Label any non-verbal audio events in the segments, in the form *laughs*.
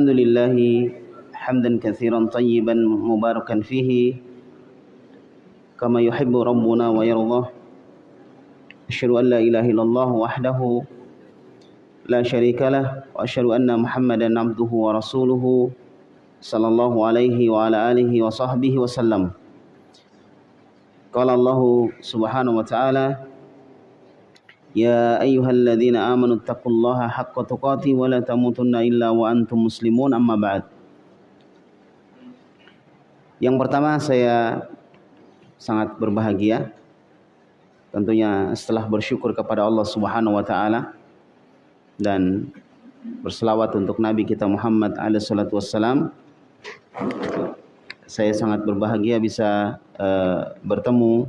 الحمد لله حمدا كثيرا طيبا مباركا فيه كما يحب ربنا ويرضى. أشهد أن لا إله إلا الله وحده لا شريك له وأشهد أن محمدا عبده ورسوله صلى الله عليه وعلى آله وصحبه وسلم. قال الله سبحانه وتعالى يا أيها الذين آمنوا اتقوا الله حق تقاته ولا تموتن إلا وأنتم مسلمون أما بعد Yang pertama saya sangat berbahagia tentunya setelah bersyukur kepada Allah Subhanahu wa taala dan berselawat untuk Nabi kita Muhammad alaihi salatu wassalam saya sangat berbahagia bisa uh, bertemu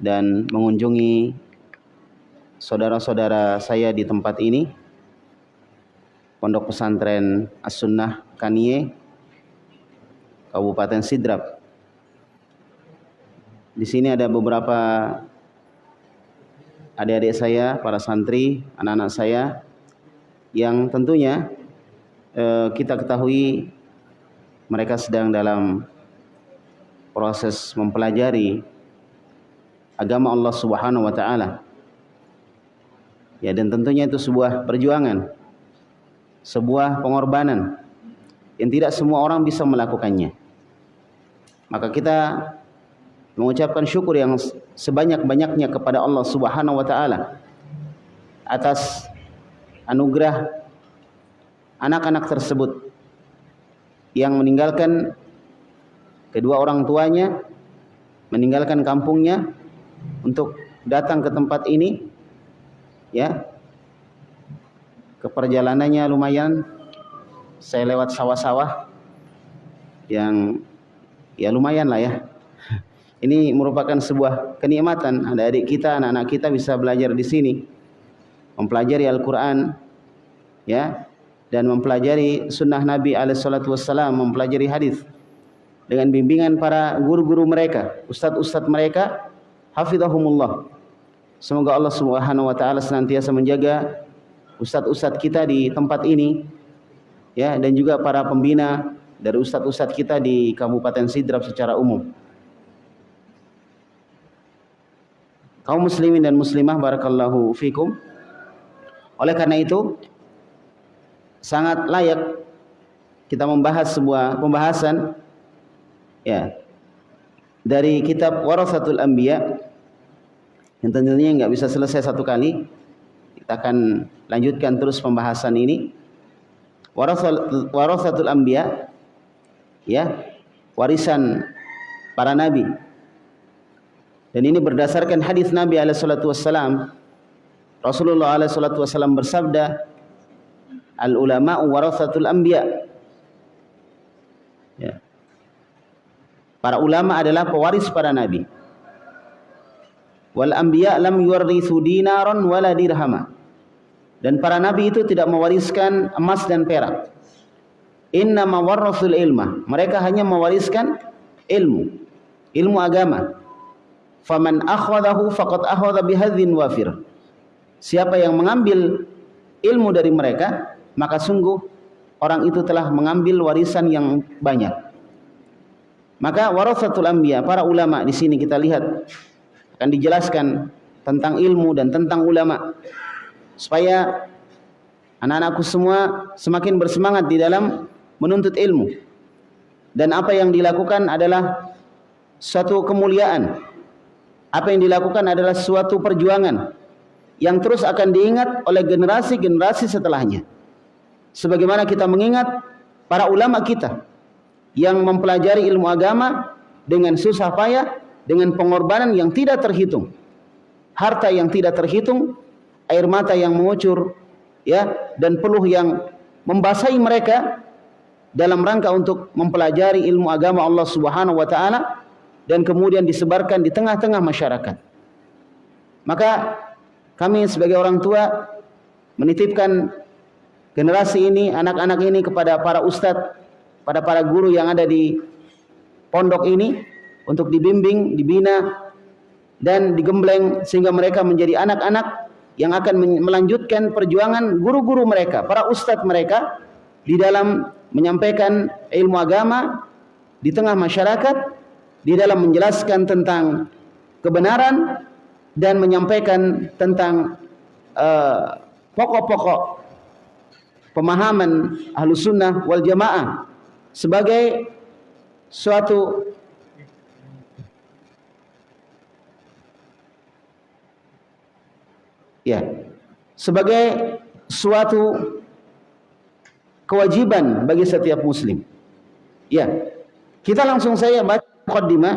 dan mengunjungi saudara-saudara saya di tempat ini Pondok Pesantren As-Sunnah Kanie Kabupaten Sidrap di sini ada beberapa adik-adik saya, para santri, anak-anak saya yang tentunya eh, kita ketahui mereka sedang dalam proses mempelajari agama Allah Subhanahu wa taala. Ya dan tentunya itu sebuah perjuangan, sebuah pengorbanan yang tidak semua orang bisa melakukannya. Maka kita mengucapkan syukur yang sebanyak-banyaknya kepada Allah Subhanahu wa taala atas anugerah anak-anak tersebut yang meninggalkan kedua orang tuanya, meninggalkan kampungnya untuk datang ke tempat ini ya. Ke perjalanannya lumayan. Saya lewat sawah-sawah yang ya lumayan lah ya. Ini merupakan sebuah kenikmatan. Ada adik kita anak-anak kita bisa belajar di sini. Mempelajari Al-Quran ya. Dan mempelajari sunnah Nabi Alaihissalam mempelajari hadis dengan bimbingan para guru-guru mereka ustadz-ustadz mereka. Hafidhahumullah Semoga Allah Subhanahu wa taala senantiasa menjaga ustadz-ustadz kita di tempat ini ya dan juga para pembina dari ustadz-ustadz kita di Kabupaten Sidrap secara umum. Kaum muslimin dan muslimah barakallahu fikum. Oleh karena itu sangat layak kita membahas sebuah pembahasan ya dari kitab Warasatul Anbiya yang tentunya nggak bisa selesai satu kali. Kita akan lanjutkan terus pembahasan ini. Warasatul Anbiya ya, warisan para nabi. Dan ini berdasarkan hadis Nabi alaihi salatu. Rasulullah alaihi salatu bersabda, "Al ulama warasatul anbiya." Ya. Para ulama adalah pewaris para nabi wal anbiya lam yuwarrithu dinaran wala dirhama. Dan para nabi itu tidak mewariskan emas dan perak. Inna mawarrasul ilma. Mereka hanya mewariskan ilmu. Ilmu agama. Faman akhadahu faqad akhadha bihadzin wafir. Siapa yang mengambil ilmu dari mereka maka sungguh orang itu telah mengambil warisan yang banyak. Maka warasatul anbiya para ulama di sini kita lihat akan dijelaskan tentang ilmu dan tentang ulama. Supaya anak-anakku semua semakin bersemangat di dalam menuntut ilmu. Dan apa yang dilakukan adalah suatu kemuliaan. Apa yang dilakukan adalah suatu perjuangan yang terus akan diingat oleh generasi-generasi setelahnya. Sebagaimana kita mengingat para ulama kita yang mempelajari ilmu agama dengan susah payah dengan pengorbanan yang tidak terhitung. Harta yang tidak terhitung, air mata yang mengucur, ya, dan peluh yang membasahi mereka dalam rangka untuk mempelajari ilmu agama Allah Subhanahu wa taala dan kemudian disebarkan di tengah-tengah masyarakat. Maka kami sebagai orang tua menitipkan generasi ini, anak-anak ini kepada para ustadz, pada para guru yang ada di pondok ini untuk dibimbing, dibina dan digembleng sehingga mereka menjadi anak-anak yang akan melanjutkan perjuangan guru-guru mereka, para ustadz mereka di dalam menyampaikan ilmu agama di tengah masyarakat, di dalam menjelaskan tentang kebenaran dan menyampaikan tentang eh, pokok-pokok uh, pemahaman ahlu sunnah wal jamaah sebagai suatu ya sebagai suatu kewajiban bagi setiap muslim. Ya. Kita langsung saya baca mukaddimah.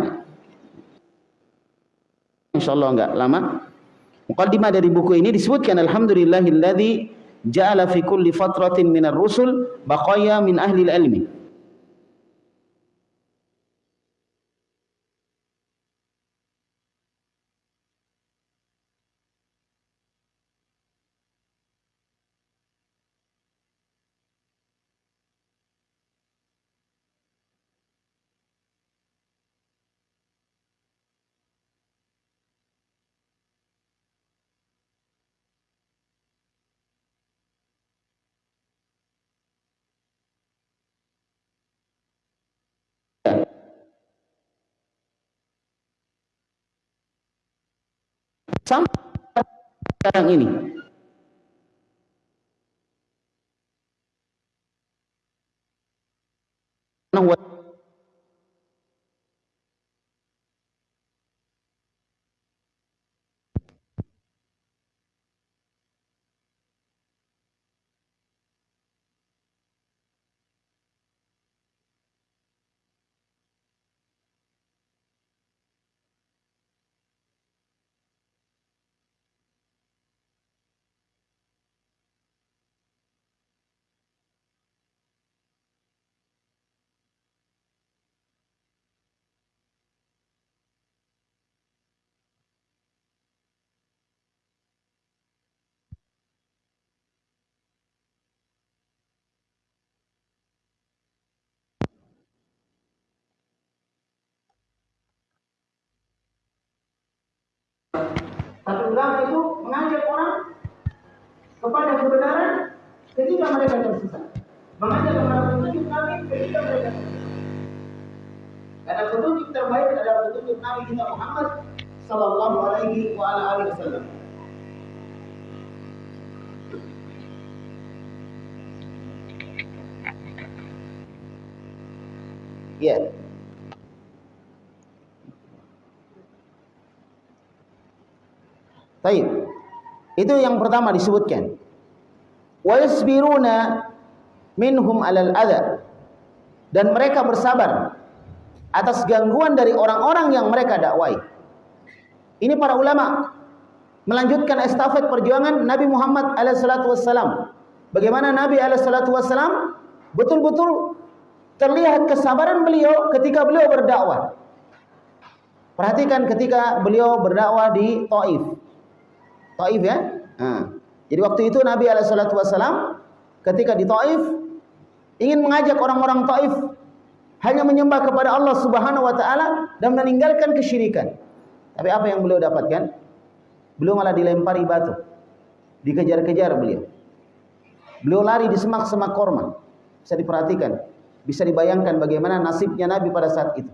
Insyaallah enggak lama. Mukaddimah dari buku ini disebutkan alhamdulillahilladzi ja'ala fi kulli fatratin minar rusul baqaya min ahli ilmi. Sampai sekarang ini Tapi ulama itu mengajak orang kepada kebenaran ketika mereka tersesat. Mengajak kepada petunjuk Nabi ketika mereka tersesat. Karena petunjuk terbaik adalah petunjuk Nabi kita Muhammad sallallahu alaihi wasallam. Yeah. Baik. Itu yang pertama disebutkan. Wa yasbiruna minhum alal adha. Dan mereka bersabar atas gangguan dari orang-orang yang mereka dakwai. Ini para ulama melanjutkan estafet perjuangan Nabi Muhammad alaihissalatu wassalam. Bagaimana Nabi alaihissalatu wassalam betul-betul terlihat kesabaran beliau ketika beliau berdakwah. Perhatikan ketika beliau berdakwah di Taif. Taif ya. Nah. Jadi waktu itu Nabi Alaihissalam ketika di Taif ingin mengajak orang-orang Taif hanya menyembah kepada Allah Subhanahu Wa Taala dan meninggalkan kesyirikan. Tapi apa yang beliau dapatkan? Beliau malah dilempari batu, dikejar-kejar beliau. Beliau lari di semak-semak korma. Bisa diperhatikan, bisa dibayangkan bagaimana nasibnya Nabi pada saat itu.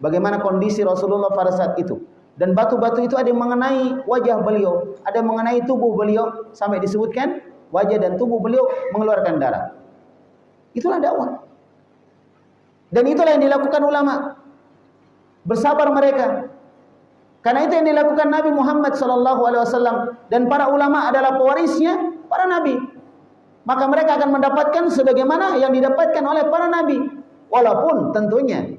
Bagaimana kondisi Rasulullah pada saat itu dan batu-batu itu ada yang mengenai wajah beliau, ada yang mengenai tubuh beliau sampai disebutkan wajah dan tubuh beliau mengeluarkan darah. Itulah dakwah. Dan itulah yang dilakukan ulama. Bersabar mereka. Karena itu yang dilakukan Nabi Muhammad sallallahu alaihi wasallam dan para ulama adalah pewarisnya para nabi. Maka mereka akan mendapatkan sebagaimana yang didapatkan oleh para nabi. Walaupun tentunya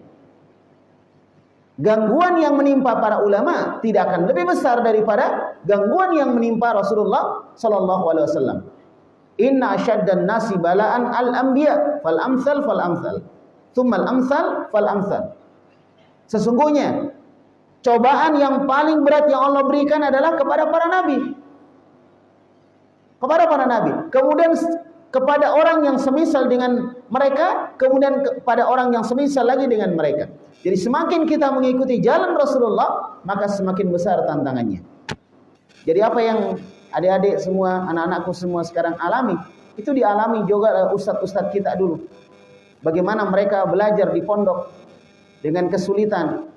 gangguan yang menimpa para ulama tidak akan lebih besar daripada gangguan yang menimpa Rasulullah sallallahu alaihi wasallam. Inna asyaddan nasi balaan al-anbiya fal amsal fal amsal. Tsumma al-amsal fal amsal. Sesungguhnya cobaan yang paling berat yang Allah berikan adalah kepada para nabi. Kepada para nabi. Kemudian kepada orang yang semisal dengan mereka, kemudian kepada orang yang semisal lagi dengan mereka. Jadi semakin kita mengikuti jalan Rasulullah, maka semakin besar tantangannya. Jadi apa yang adik-adik semua, anak-anakku semua sekarang alami, itu dialami juga ustadz-ustadz kita dulu. Bagaimana mereka belajar di pondok dengan kesulitan.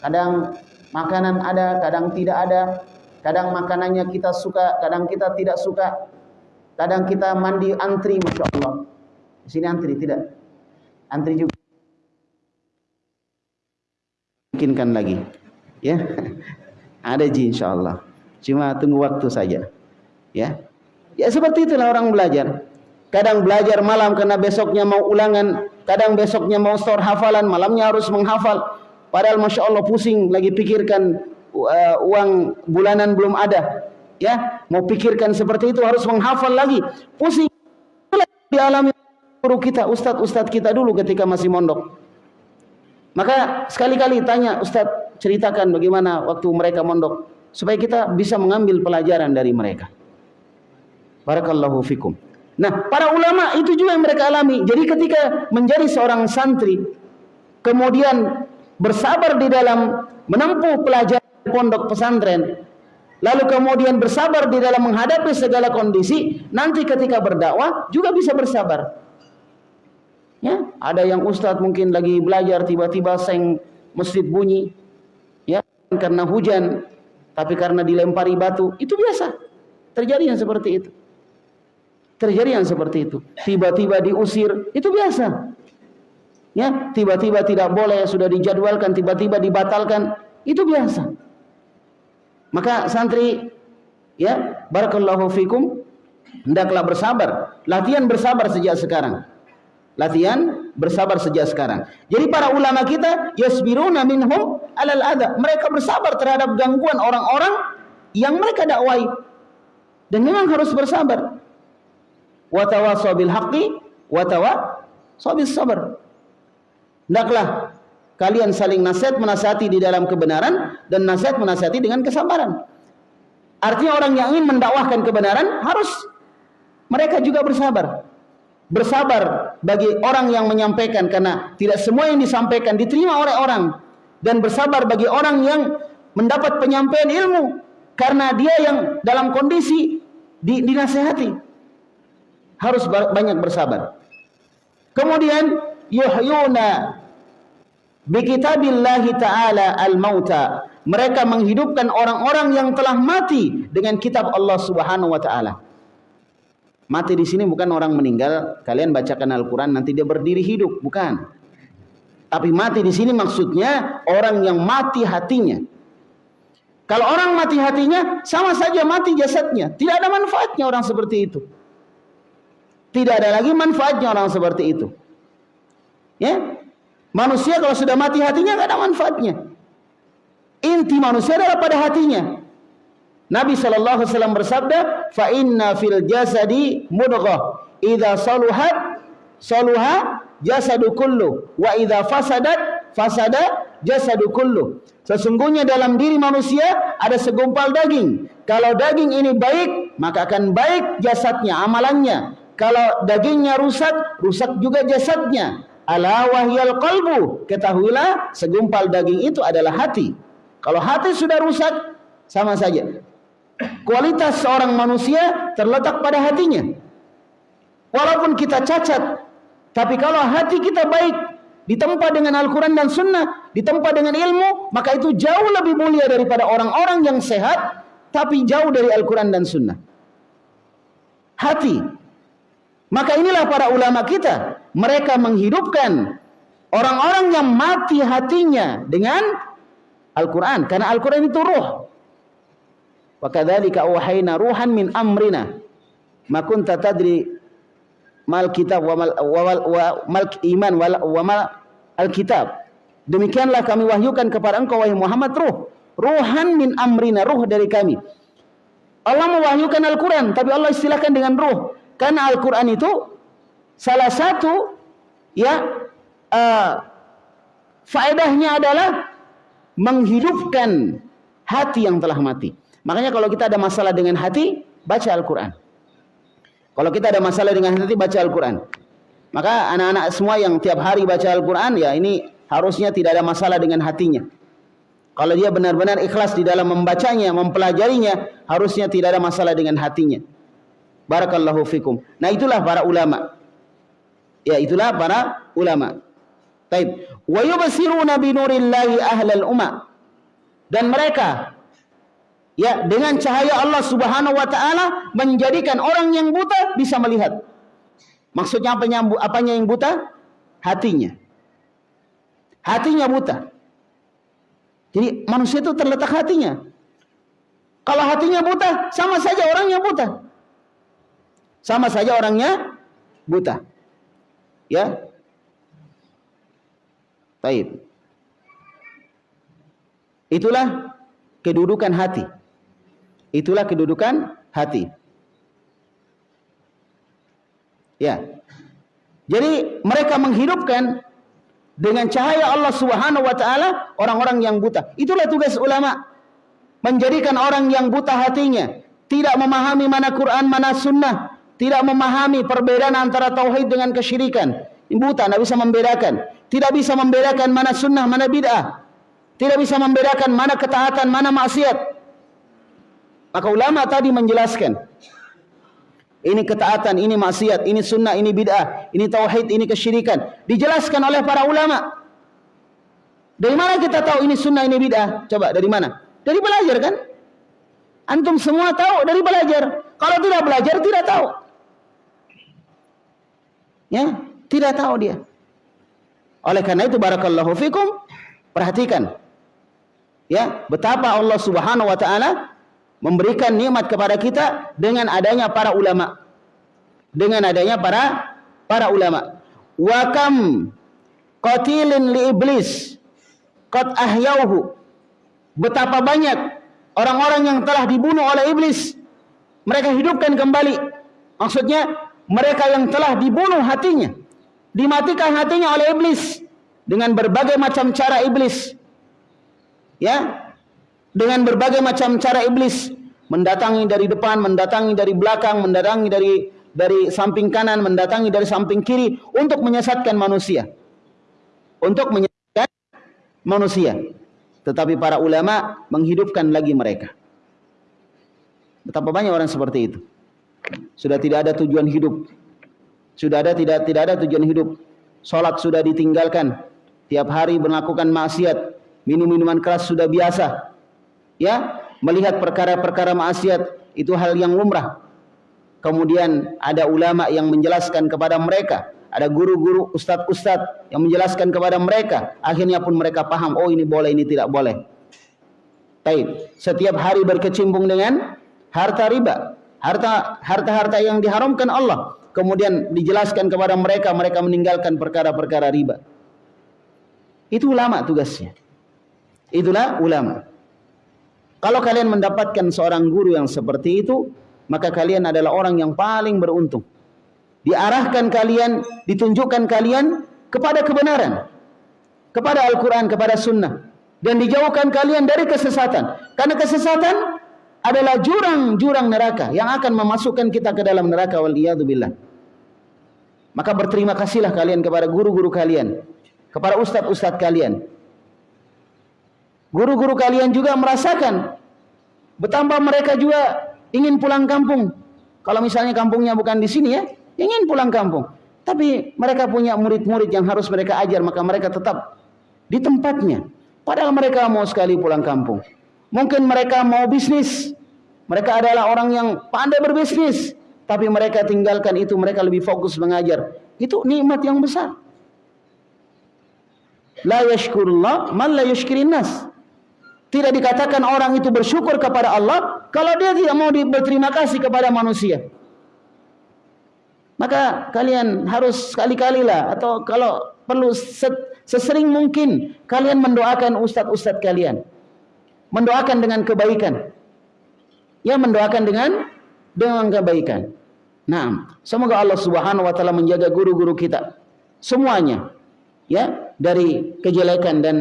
Kadang makanan ada, kadang tidak ada. Kadang makanannya kita suka, kadang kita tidak suka. Kadang kita mandi antri, masya Allah. Di sini antri tidak? Antri juga. Bikinkan lagi, ya. *laughs* Ada ji insya Allah. Cuma tunggu waktu saja, ya. Ya seperti itulah orang belajar. Kadang belajar malam karena besoknya mau ulangan, kadang besoknya mau store hafalan, malamnya harus menghafal. Padahal masya Allah pusing lagi pikirkan uh, uang bulanan belum ada ya mau pikirkan seperti itu harus menghafal lagi. Pusing. Dialami guru kita ustadz-ustadz kita dulu ketika masih mondok. Maka sekali-kali tanya ustadz ceritakan bagaimana waktu mereka mondok supaya kita bisa mengambil pelajaran dari mereka. Barakallahu fikum. Nah para ulama itu juga yang mereka alami. Jadi ketika menjadi seorang santri kemudian bersabar di dalam menempuh pelajaran pondok pesantren lalu kemudian bersabar di dalam menghadapi segala kondisi, nanti ketika berdakwah juga bisa bersabar. Ya, ada yang ustadz mungkin lagi belajar tiba-tiba seng masjid bunyi, ya karena hujan, tapi karena dilempari batu, itu biasa. Terjadi yang seperti itu. Terjadi yang seperti itu. Tiba-tiba diusir, itu biasa. Ya, tiba-tiba tidak boleh sudah dijadwalkan, tiba-tiba dibatalkan, itu biasa. Maka santri ya, barakallahu fikum, hendaklah bersabar. Latihan bersabar sejak sekarang. Latihan bersabar sejak sekarang. Jadi para ulama kita yasbiruna minhum alal adha. Mereka bersabar terhadap gangguan orang-orang yang mereka dakwai. Dan memang harus bersabar. Wa tawassaw bil haqqi wa tawassaw bis sabr. Hendaklah Kalian saling nasihat menasihati di dalam kebenaran dan nasihat menasihati dengan kesabaran. Artinya orang yang ingin mendakwahkan kebenaran harus mereka juga bersabar. Bersabar bagi orang yang menyampaikan karena tidak semua yang disampaikan diterima oleh orang dan bersabar bagi orang yang mendapat penyampaian ilmu karena dia yang dalam kondisi di, dinasehati harus banyak bersabar. Kemudian yuhyuna Bikitabillahi ta'ala al-mauta. Mereka menghidupkan orang-orang yang telah mati dengan kitab Allah Subhanahu wa taala. Mati di sini bukan orang meninggal, kalian bacakan Al-Qur'an nanti dia berdiri hidup, bukan. Tapi mati di sini maksudnya orang yang mati hatinya. Kalau orang mati hatinya sama saja mati jasadnya, tidak ada manfaatnya orang seperti itu. Tidak ada lagi manfaatnya orang seperti itu. Ya, Manusia kalau sudah mati hatinya nggak ada manfaatnya. Inti manusia adalah pada hatinya. Nabi Shallallahu Alaihi Wasallam bersabda, "Fa inna fil jasadi mudghah, idza saluhat saluha jasadu kullu, wa idza fasadat fasada jasadu kullu." Sesungguhnya dalam diri manusia ada segumpal daging. Kalau daging ini baik, maka akan baik jasadnya, amalannya. Kalau dagingnya rusak, rusak juga jasadnya. Ala wahyal qalbu. Ketahuilah segumpal daging itu adalah hati. Kalau hati sudah rusak sama saja. Kualitas seorang manusia terletak pada hatinya. Walaupun kita cacat, tapi kalau hati kita baik, ditempa dengan Al-Quran dan Sunnah, ditempa dengan ilmu, maka itu jauh lebih mulia daripada orang-orang yang sehat, tapi jauh dari Al-Quran dan Sunnah. Hati. Maka inilah para ulama kita mereka menghidupkan orang-orang yang mati hatinya dengan Al-Quran. Karena Al-Quran itu ruh. Kadzalika awhayna ruhan min amrina. Kunta tadri mal kitab wa mal, wa, iman wa, mal. Demikianlah kami wahyukan kepada engkau wahai Muhammad ruh. Ruhan min amrina, ruh dari kami. Allah mewahyukan Al-Quran, tapi Allah istilahkan dengan ruh. Karena Al-Quran itu salah satu ya uh, faedahnya adalah menghidupkan hati yang telah mati. Makanya kalau kita ada masalah dengan hati, baca Al-Quran. Kalau kita ada masalah dengan hati, baca Al-Quran. Maka anak-anak semua yang tiap hari baca Al-Quran, ya ini harusnya tidak ada masalah dengan hatinya. Kalau dia benar-benar ikhlas di dalam membacanya, mempelajarinya, harusnya tidak ada masalah dengan hatinya. Barakallahu fikum. Nah itulah para ulama. Ya itulah para ulama. Taib. Wa yubsiruna bi ahlal umma. Dan mereka ya dengan cahaya Allah Subhanahu wa taala menjadikan orang yang buta bisa melihat. Maksudnya apanya apanya yang buta? Hatinya. Hatinya buta. Jadi manusia itu terletak hatinya. Kalau hatinya buta, sama saja orangnya buta. Sama saja orangnya buta. Ya. Baik. Itulah kedudukan hati. Itulah kedudukan hati. Ya. Jadi mereka menghidupkan dengan cahaya Allah Subhanahu wa taala orang-orang yang buta. Itulah tugas ulama. Menjadikan orang yang buta hatinya tidak memahami mana Quran, mana sunnah, tidak memahami perbedaan antara tauhid dengan kesyirikan. Buta, tidak bisa membedakan. Tidak bisa membedakan mana sunnah, mana bid'ah. Tidak bisa membedakan mana ketaatan, mana maksiat. Maka ulama tadi menjelaskan ini ketaatan, ini maksiat, ini sunnah, ini bid'ah, ini tauhid, ini kesyirikan. Dijelaskan oleh para ulama. Dari mana kita tahu ini sunnah, ini bid'ah? Coba dari mana? Dari belajar kan? Antum semua tahu dari belajar. Kalau tidak belajar tidak tahu. Ya, tidak tahu dia. Oleh karena itu barakallahu fikum, perhatikan. Ya, betapa Allah Subhanahu wa taala memberikan nikmat kepada kita dengan adanya para ulama. Dengan adanya para para ulama. Wa kam qatilin li iblis qad ahyauhu. Betapa banyak orang-orang yang telah dibunuh oleh iblis mereka hidupkan kembali. Maksudnya mereka yang telah dibunuh hatinya, dimatikan hatinya oleh iblis dengan berbagai macam cara iblis. Ya, dengan berbagai macam cara iblis mendatangi dari depan, mendatangi dari belakang, mendatangi dari dari samping kanan, mendatangi dari samping kiri untuk menyesatkan manusia. Untuk menyesatkan manusia. Tetapi para ulama menghidupkan lagi mereka. Betapa banyak orang seperti itu. Sudah tidak ada tujuan hidup. Sudah ada tidak tidak ada tujuan hidup. Salat sudah ditinggalkan. Tiap hari melakukan maksiat, minum minuman keras sudah biasa ya melihat perkara-perkara maksiat itu hal yang lumrah. Kemudian ada ulama yang menjelaskan kepada mereka, ada guru-guru, ustadz-ustadz yang menjelaskan kepada mereka. Akhirnya pun mereka paham, oh ini boleh, ini tidak boleh. Baik, setiap hari berkecimpung dengan harta riba, harta harta-harta yang diharamkan Allah. Kemudian dijelaskan kepada mereka, mereka meninggalkan perkara-perkara riba. Itu ulama tugasnya. Itulah ulama. Kalau kalian mendapatkan seorang guru yang seperti itu, maka kalian adalah orang yang paling beruntung. Diarahkan kalian, ditunjukkan kalian kepada kebenaran. Kepada Al-Quran, kepada Sunnah. Dan dijauhkan kalian dari kesesatan. Karena kesesatan adalah jurang-jurang neraka yang akan memasukkan kita ke dalam neraka waliyadzubillah. Maka berterima kasihlah kalian kepada guru-guru kalian, kepada ustadz-ustadz kalian Guru-guru kalian juga merasakan betapa mereka juga ingin pulang kampung. Kalau misalnya kampungnya bukan di sini ya, ingin pulang kampung. Tapi mereka punya murid-murid yang harus mereka ajar, maka mereka tetap di tempatnya. Padahal mereka mau sekali pulang kampung. Mungkin mereka mau bisnis. Mereka adalah orang yang pandai berbisnis. Tapi mereka tinggalkan itu, mereka lebih fokus mengajar. Itu nikmat yang besar. La yashkurullah man la yashkirin nas. Tidak dikatakan orang itu bersyukur kepada Allah kalau dia tidak mau berterima kasih kepada manusia. Maka kalian harus sekali-kalilah atau kalau perlu sesering mungkin kalian mendoakan ustadz-ustadz kalian. Mendoakan dengan kebaikan. Ya mendoakan dengan dengan kebaikan. Nah, semoga Allah Subhanahu wa taala menjaga guru-guru kita semuanya ya dari kejelekan dan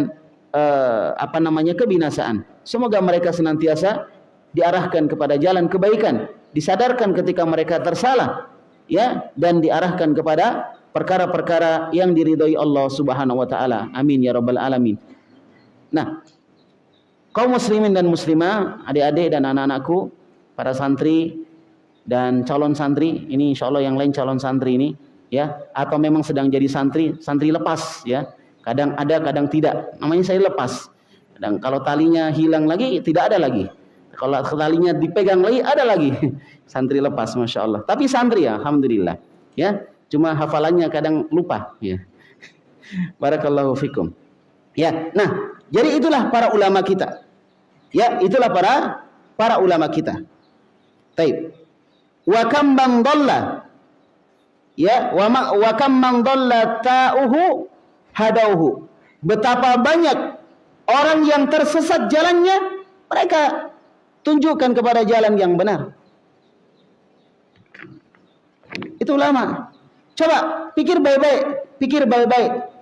uh, apa namanya kebinasaan. Semoga mereka senantiasa diarahkan kepada jalan kebaikan, disadarkan ketika mereka tersalah ya dan diarahkan kepada perkara-perkara yang diridhoi Allah Subhanahu wa taala. Amin ya rabbal alamin. Nah, kaum muslimin dan muslimah, adik-adik dan anak-anakku, para santri dan calon santri ini insya Allah yang lain calon santri ini ya atau memang sedang jadi santri santri lepas ya. Kadang ada kadang tidak. Namanya saya lepas. Dan kalau talinya hilang lagi tidak ada lagi. Kalau talinya dipegang lagi ada lagi. *laughs* Santri lepas masya Allah. Tapi santri ya alhamdulillah ya. Cuma hafalannya kadang lupa ya. *laughs* Barakallahu fikum. Ya nah jadi itulah para ulama kita. Ya itulah para para ulama kita. Taib. Wa kam bang dhalla? Ya wa ma, wa kam man dhalla ta'uhu? Hadauhu. Betapa banyak orang yang tersesat jalannya mereka tunjukkan kepada jalan yang benar. Itu ulama. Coba pikir baik-baik pikir baik-baik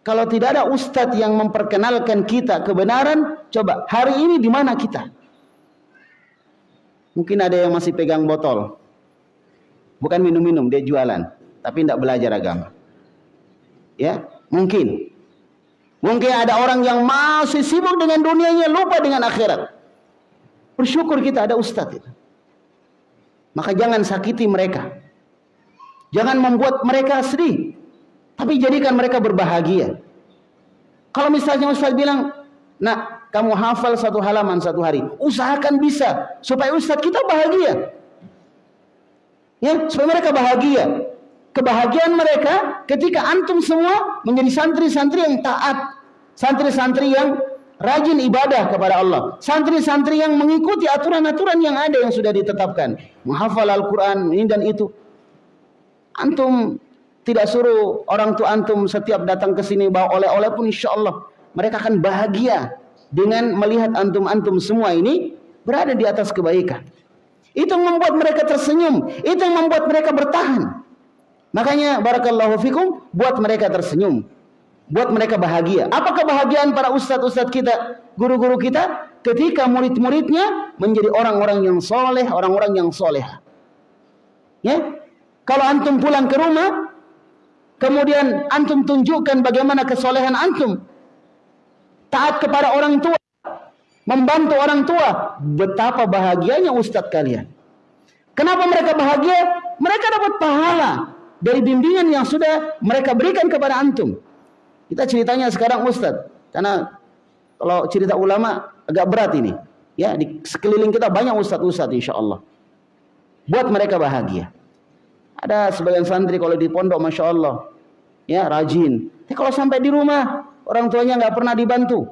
kalau tidak ada ustadz yang memperkenalkan kita kebenaran coba hari ini di mana kita Mungkin ada yang masih pegang botol. Bukan minum-minum, dia jualan. Tapi tidak belajar agama. Ya, mungkin. Mungkin ada orang yang masih sibuk dengan dunianya, lupa dengan akhirat. Bersyukur kita ada ustadz itu. Maka jangan sakiti mereka. Jangan membuat mereka sedih. Tapi jadikan mereka berbahagia. Kalau misalnya ustadz bilang, nak kamu hafal satu halaman satu hari. Usahakan bisa supaya ustadz kita bahagia. Ya, supaya mereka bahagia. Kebahagiaan mereka ketika antum semua menjadi santri-santri yang taat, santri-santri yang rajin ibadah kepada Allah, santri-santri yang mengikuti aturan-aturan yang ada yang sudah ditetapkan, menghafal Al-Qur'an ini dan itu. Antum tidak suruh orang tua antum setiap datang ke sini bawa oleh-oleh pun insya Allah mereka akan bahagia dengan melihat antum-antum semua ini berada di atas kebaikan. Itu yang membuat mereka tersenyum, itu yang membuat mereka bertahan. Makanya barakallahu fikum buat mereka tersenyum, buat mereka bahagia. Apa kebahagiaan para ustadz-ustadz kita, guru-guru kita ketika murid-muridnya menjadi orang-orang yang soleh, orang-orang yang soleh. Ya, kalau antum pulang ke rumah, kemudian antum tunjukkan bagaimana kesolehan antum, taat kepada orang tua, membantu orang tua. Betapa bahagianya ustadz kalian. Kenapa mereka bahagia? Mereka dapat pahala dari bimbingan yang sudah mereka berikan kepada antum. Kita ceritanya sekarang ustadz, karena kalau cerita ulama agak berat ini. Ya, di sekeliling kita banyak ustadz-ustadz insya Allah. Buat mereka bahagia. Ada sebagian santri kalau di pondok masya Allah, ya rajin. Tapi kalau sampai di rumah Orang tuanya nggak pernah dibantu,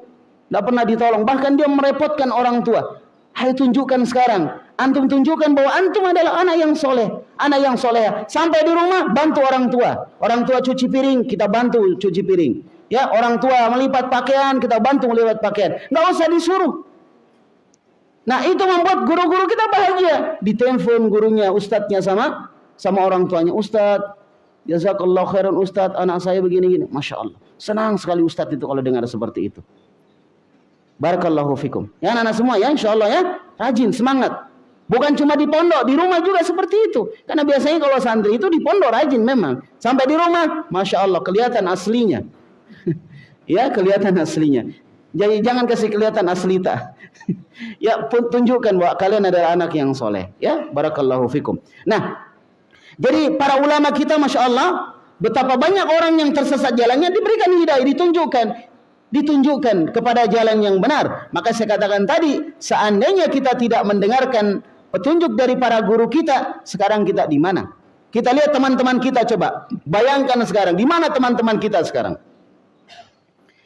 nggak pernah ditolong. Bahkan dia merepotkan orang tua. Hai tunjukkan sekarang. Antum tunjukkan bahwa antum adalah anak yang soleh, anak yang soleh. Sampai di rumah bantu orang tua. Orang tua cuci piring, kita bantu cuci piring. Ya, orang tua melipat pakaian, kita bantu melipat pakaian. Nggak usah disuruh. Nah itu membuat guru-guru kita bahagia. Ditelepon gurunya, ustadznya sama sama orang tuanya. Ustadz, Jazakallah khairan Ustadz, anak saya begini-gini. Masya Allah. Senang sekali Ustadz itu kalau dengar seperti itu. Barakallahu fikum. Ya anak-anak semua ya insya Allah ya. Rajin, semangat. Bukan cuma di pondok, di rumah juga seperti itu. Karena biasanya kalau santri itu di pondok rajin memang. Sampai di rumah, Masya Allah kelihatan aslinya. *laughs* ya kelihatan aslinya. Jadi jangan kasih kelihatan aslita. *laughs* ya tunjukkan bahwa kalian adalah anak yang soleh. Ya, barakallahu fikum. Nah, jadi para ulama kita Masya Allah betapa banyak orang yang tersesat jalannya diberikan hidayah, ditunjukkan. Ditunjukkan kepada jalan yang benar. Maka saya katakan tadi, seandainya kita tidak mendengarkan petunjuk dari para guru kita, sekarang kita di mana? Kita lihat teman-teman kita coba. Bayangkan sekarang, di mana teman-teman kita sekarang?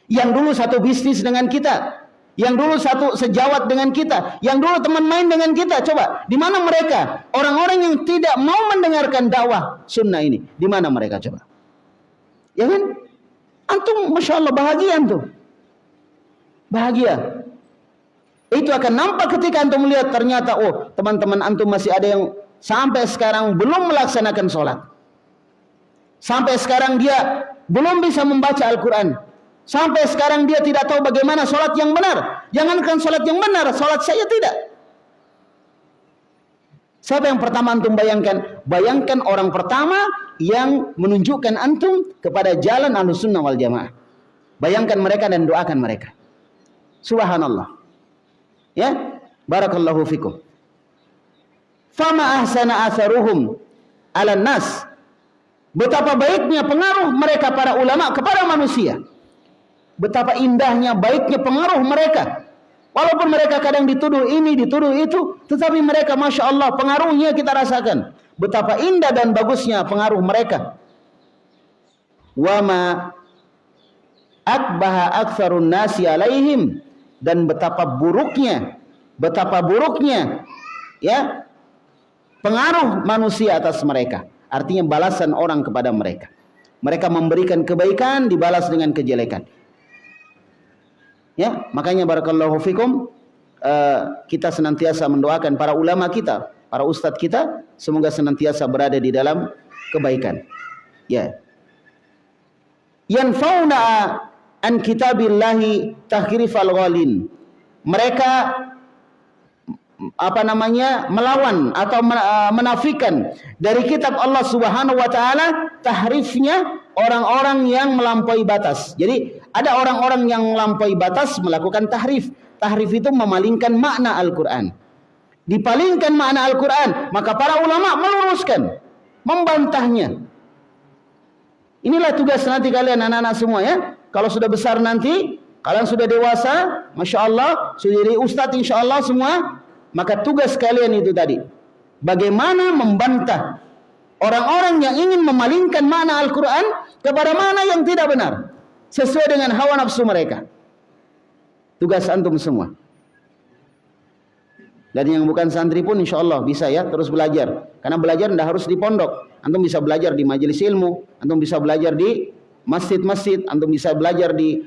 Yang dulu satu bisnis dengan kita, yang dulu satu sejawat dengan kita, yang dulu teman main dengan kita, coba di mana mereka? Orang-orang yang tidak mau mendengarkan dakwah sunnah ini, di mana mereka coba? Ya kan? Antum, masya Allah bahagia antum, bahagia. Itu akan nampak ketika antum melihat ternyata oh teman-teman antum masih ada yang sampai sekarang belum melaksanakan sholat. Sampai sekarang dia belum bisa membaca Al-Quran. Sampai sekarang dia tidak tahu bagaimana sholat yang benar. Jangankan sholat yang benar, sholat saya tidak. Siapa yang pertama antum bayangkan? Bayangkan orang pertama yang menunjukkan antum kepada jalan ahlus sunnah wal jamaah. Bayangkan mereka dan doakan mereka. Subhanallah. Ya, barakallahu fikum. Fama ahsana atharuhum ala nas. Betapa baiknya pengaruh mereka para ulama kepada manusia. Betapa indahnya baiknya pengaruh mereka Walaupun mereka kadang dituduh ini, dituduh itu, tetapi mereka Masya Allah pengaruhnya kita rasakan. Betapa indah dan bagusnya pengaruh mereka. Wama akbaha aktsarun nasi alaihim dan betapa buruknya, betapa buruknya ya pengaruh manusia atas mereka. Artinya balasan orang kepada mereka. Mereka memberikan kebaikan dibalas dengan kejelekan. Ya, makanya barakallahu fikum uh, kita senantiasa mendoakan para ulama kita, para ustadz kita semoga senantiasa berada di dalam kebaikan. Ya. Yanfauna an kitabillahi tahrifal ghalin. Mereka apa namanya melawan atau eh, menafikan dari kitab Allah Subhanahu wa taala tahrifnya orang-orang yang melampaui batas. Jadi ada orang-orang yang melampaui batas melakukan tahrif. Tahrif itu memalingkan makna Al-Qur'an. Dipalingkan makna Al-Qur'an, maka para ulama meluruskan, membantahnya. Inilah tugas nanti kalian anak-anak semua ya. Kalau sudah besar nanti, kalian sudah dewasa, Masya Allah, sudah jadi ustadz insya Allah semua, maka tugas kalian itu tadi. Bagaimana membantah orang-orang yang ingin memalingkan mana Al-Quran kepada mana yang tidak benar. Sesuai dengan hawa nafsu mereka. Tugas antum semua. Dan yang bukan santri pun insya Allah bisa ya terus belajar. Karena belajar tidak harus di pondok. Antum bisa belajar di majelis ilmu. Antum bisa belajar di masjid-masjid. Antum bisa belajar di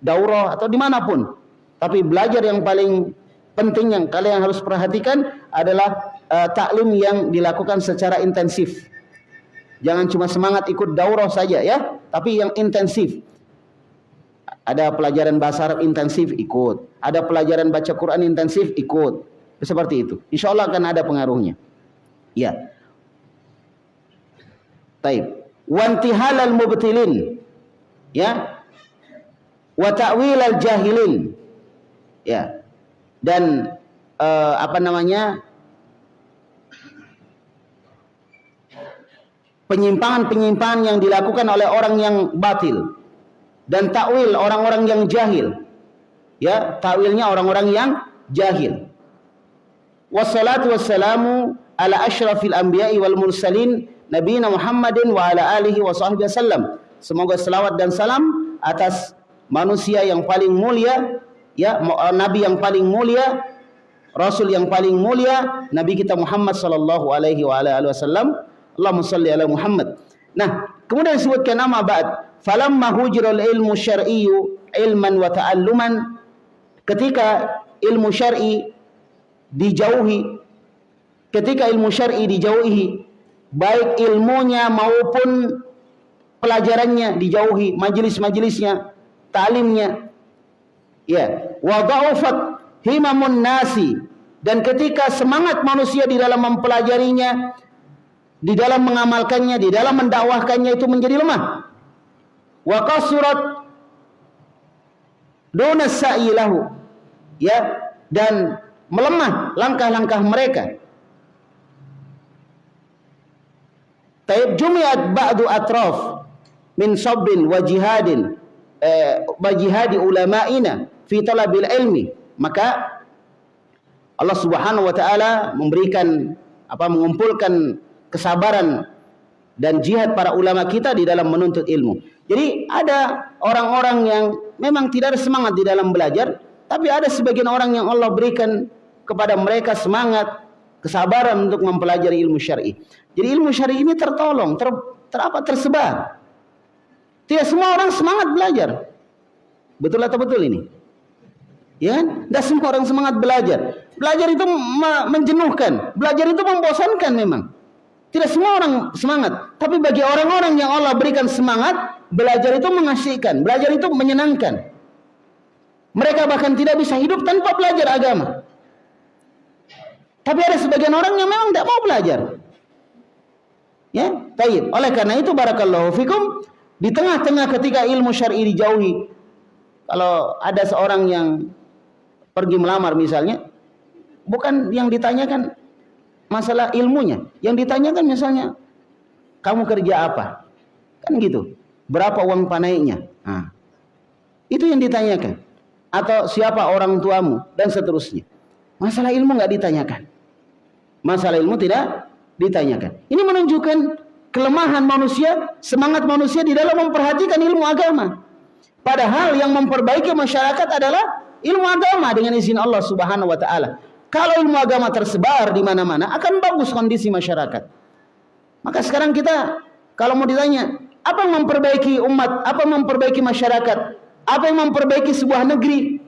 daurah atau di mana pun. Tapi belajar yang paling penting yang kalian harus perhatikan adalah uh, taklim yang dilakukan secara intensif. Jangan cuma semangat ikut daurah saja ya, tapi yang intensif. Ada pelajaran bahasa Arab intensif ikut, ada pelajaran baca Quran intensif ikut. Seperti itu. Insya Allah akan ada pengaruhnya. Ya. Taib. Wantihal al mubtilin. Ya. Wa ta'wil al jahilin. Ya dan uh, apa namanya penyimpangan-penyimpangan yang dilakukan oleh orang yang batil dan takwil orang-orang yang jahil. Ya takwilnya orang-orang yang jahil. Wassalatu wassalamu ala asyrafil anbiya'i wal mursalin nabiyina Muhammadin wa ala alihi wa sahbihi wasallam semoga selawat dan salam atas manusia yang paling mulia ya eh, nabi yang paling mulia rasul yang paling mulia nabi kita Muhammad sallallahu alaihi wasallam. Allahumma salli ala Muhammad. Nah kemudian disebutkan nama ba'd. Falamma hujral ilmu syar'iyyu ilman wa ta'alluman. Ketika ilmu syar'i dijauhi ketika ilmu syar'i dijauhi baik ilmunya maupun pelajarannya dijauhi majelis-majelisnya talimnya ya. Wa dha'ufat himamun nasi. Dan ketika semangat manusia di dalam mempelajarinya di dalam mengamalkannya di dalam mendakwahkannya itu menjadi lemah. Wa qasurat duna sa'ilahu ya. Dan melemah langkah-langkah mereka. Taib jumiat ba'du atraf min sabrin wa jihadin eh, bajihadi ulama'ina fi talabil ilmi maka Allah Subhanahu wa taala memberikan apa mengumpulkan kesabaran dan jihad para ulama kita di dalam menuntut ilmu. Jadi ada orang-orang yang memang tidak ada semangat di dalam belajar, tapi ada sebagian orang yang Allah berikan kepada mereka semangat, kesabaran untuk mempelajari ilmu syar'i. Jadi ilmu syar'i ini tertolong, ter, ter apa tersebar. Tidak semua orang semangat belajar. Betul atau betul ini? Ya kan? Tidak semua orang semangat belajar. Belajar itu menjenuhkan. Belajar itu membosankan memang. Tidak semua orang semangat. Tapi bagi orang-orang yang Allah berikan semangat, belajar itu mengasihkan. Belajar itu menyenangkan. Mereka bahkan tidak bisa hidup tanpa belajar agama. Tapi ada sebagian orang yang memang tidak mau belajar. Ya, baik. Oleh karena itu barakallahu fikum di tengah-tengah ketika ilmu syar'i dijauhi, kalau ada seorang yang pergi melamar misalnya, bukan yang ditanyakan masalah ilmunya, yang ditanyakan misalnya kamu kerja apa, kan gitu, berapa uang panaiknya, nah, itu yang ditanyakan, atau siapa orang tuamu dan seterusnya. Masalah ilmu nggak ditanyakan. Masalah ilmu tidak ditanyakan. Ini menunjukkan kelemahan manusia, semangat manusia di dalam memperhatikan ilmu agama. Padahal yang memperbaiki masyarakat adalah ilmu agama dengan izin Allah Subhanahu wa taala. Kalau ilmu agama tersebar di mana-mana akan bagus kondisi masyarakat. Maka sekarang kita kalau mau ditanya, apa yang memperbaiki umat, apa yang memperbaiki masyarakat, apa yang memperbaiki sebuah negeri?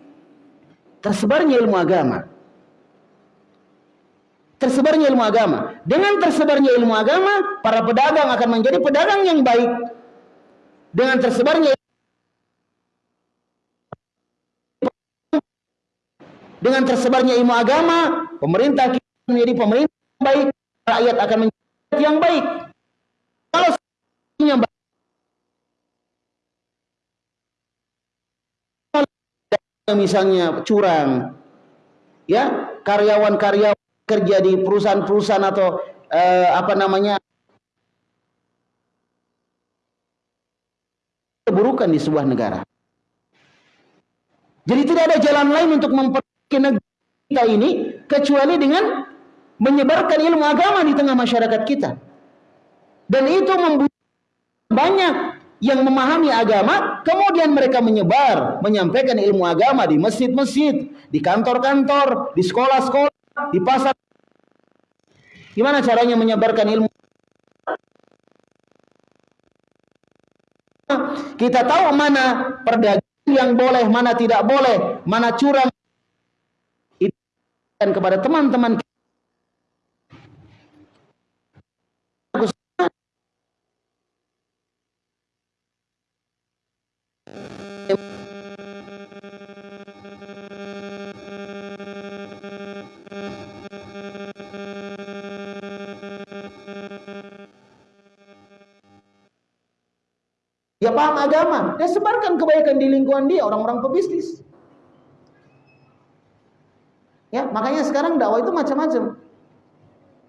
Tersebarnya ilmu agama tersebarnya ilmu agama. Dengan tersebarnya ilmu agama, para pedagang akan menjadi pedagang yang baik. Dengan tersebarnya dengan tersebarnya ilmu agama, pemerintah menjadi pemerintah yang baik, rakyat akan menjadi yang baik. Kalau baik, misalnya curang, ya karyawan-karyawan kerja di perusahaan-perusahaan atau eh, apa namanya keburukan di sebuah negara. Jadi tidak ada jalan lain untuk memperbaiki negara kita ini kecuali dengan menyebarkan ilmu agama di tengah masyarakat kita. Dan itu membuat banyak yang memahami agama, kemudian mereka menyebar, menyampaikan ilmu agama di masjid-masjid, di kantor-kantor, di sekolah-sekolah, di pasar. Gimana caranya menyebarkan ilmu? Kita tahu mana perdagangan yang boleh, mana tidak boleh, mana curang. Itu kepada teman-teman Dia paham agama, dia sebarkan kebaikan di lingkungan dia, orang-orang pebisnis. Ya, makanya sekarang dakwah itu macam-macam.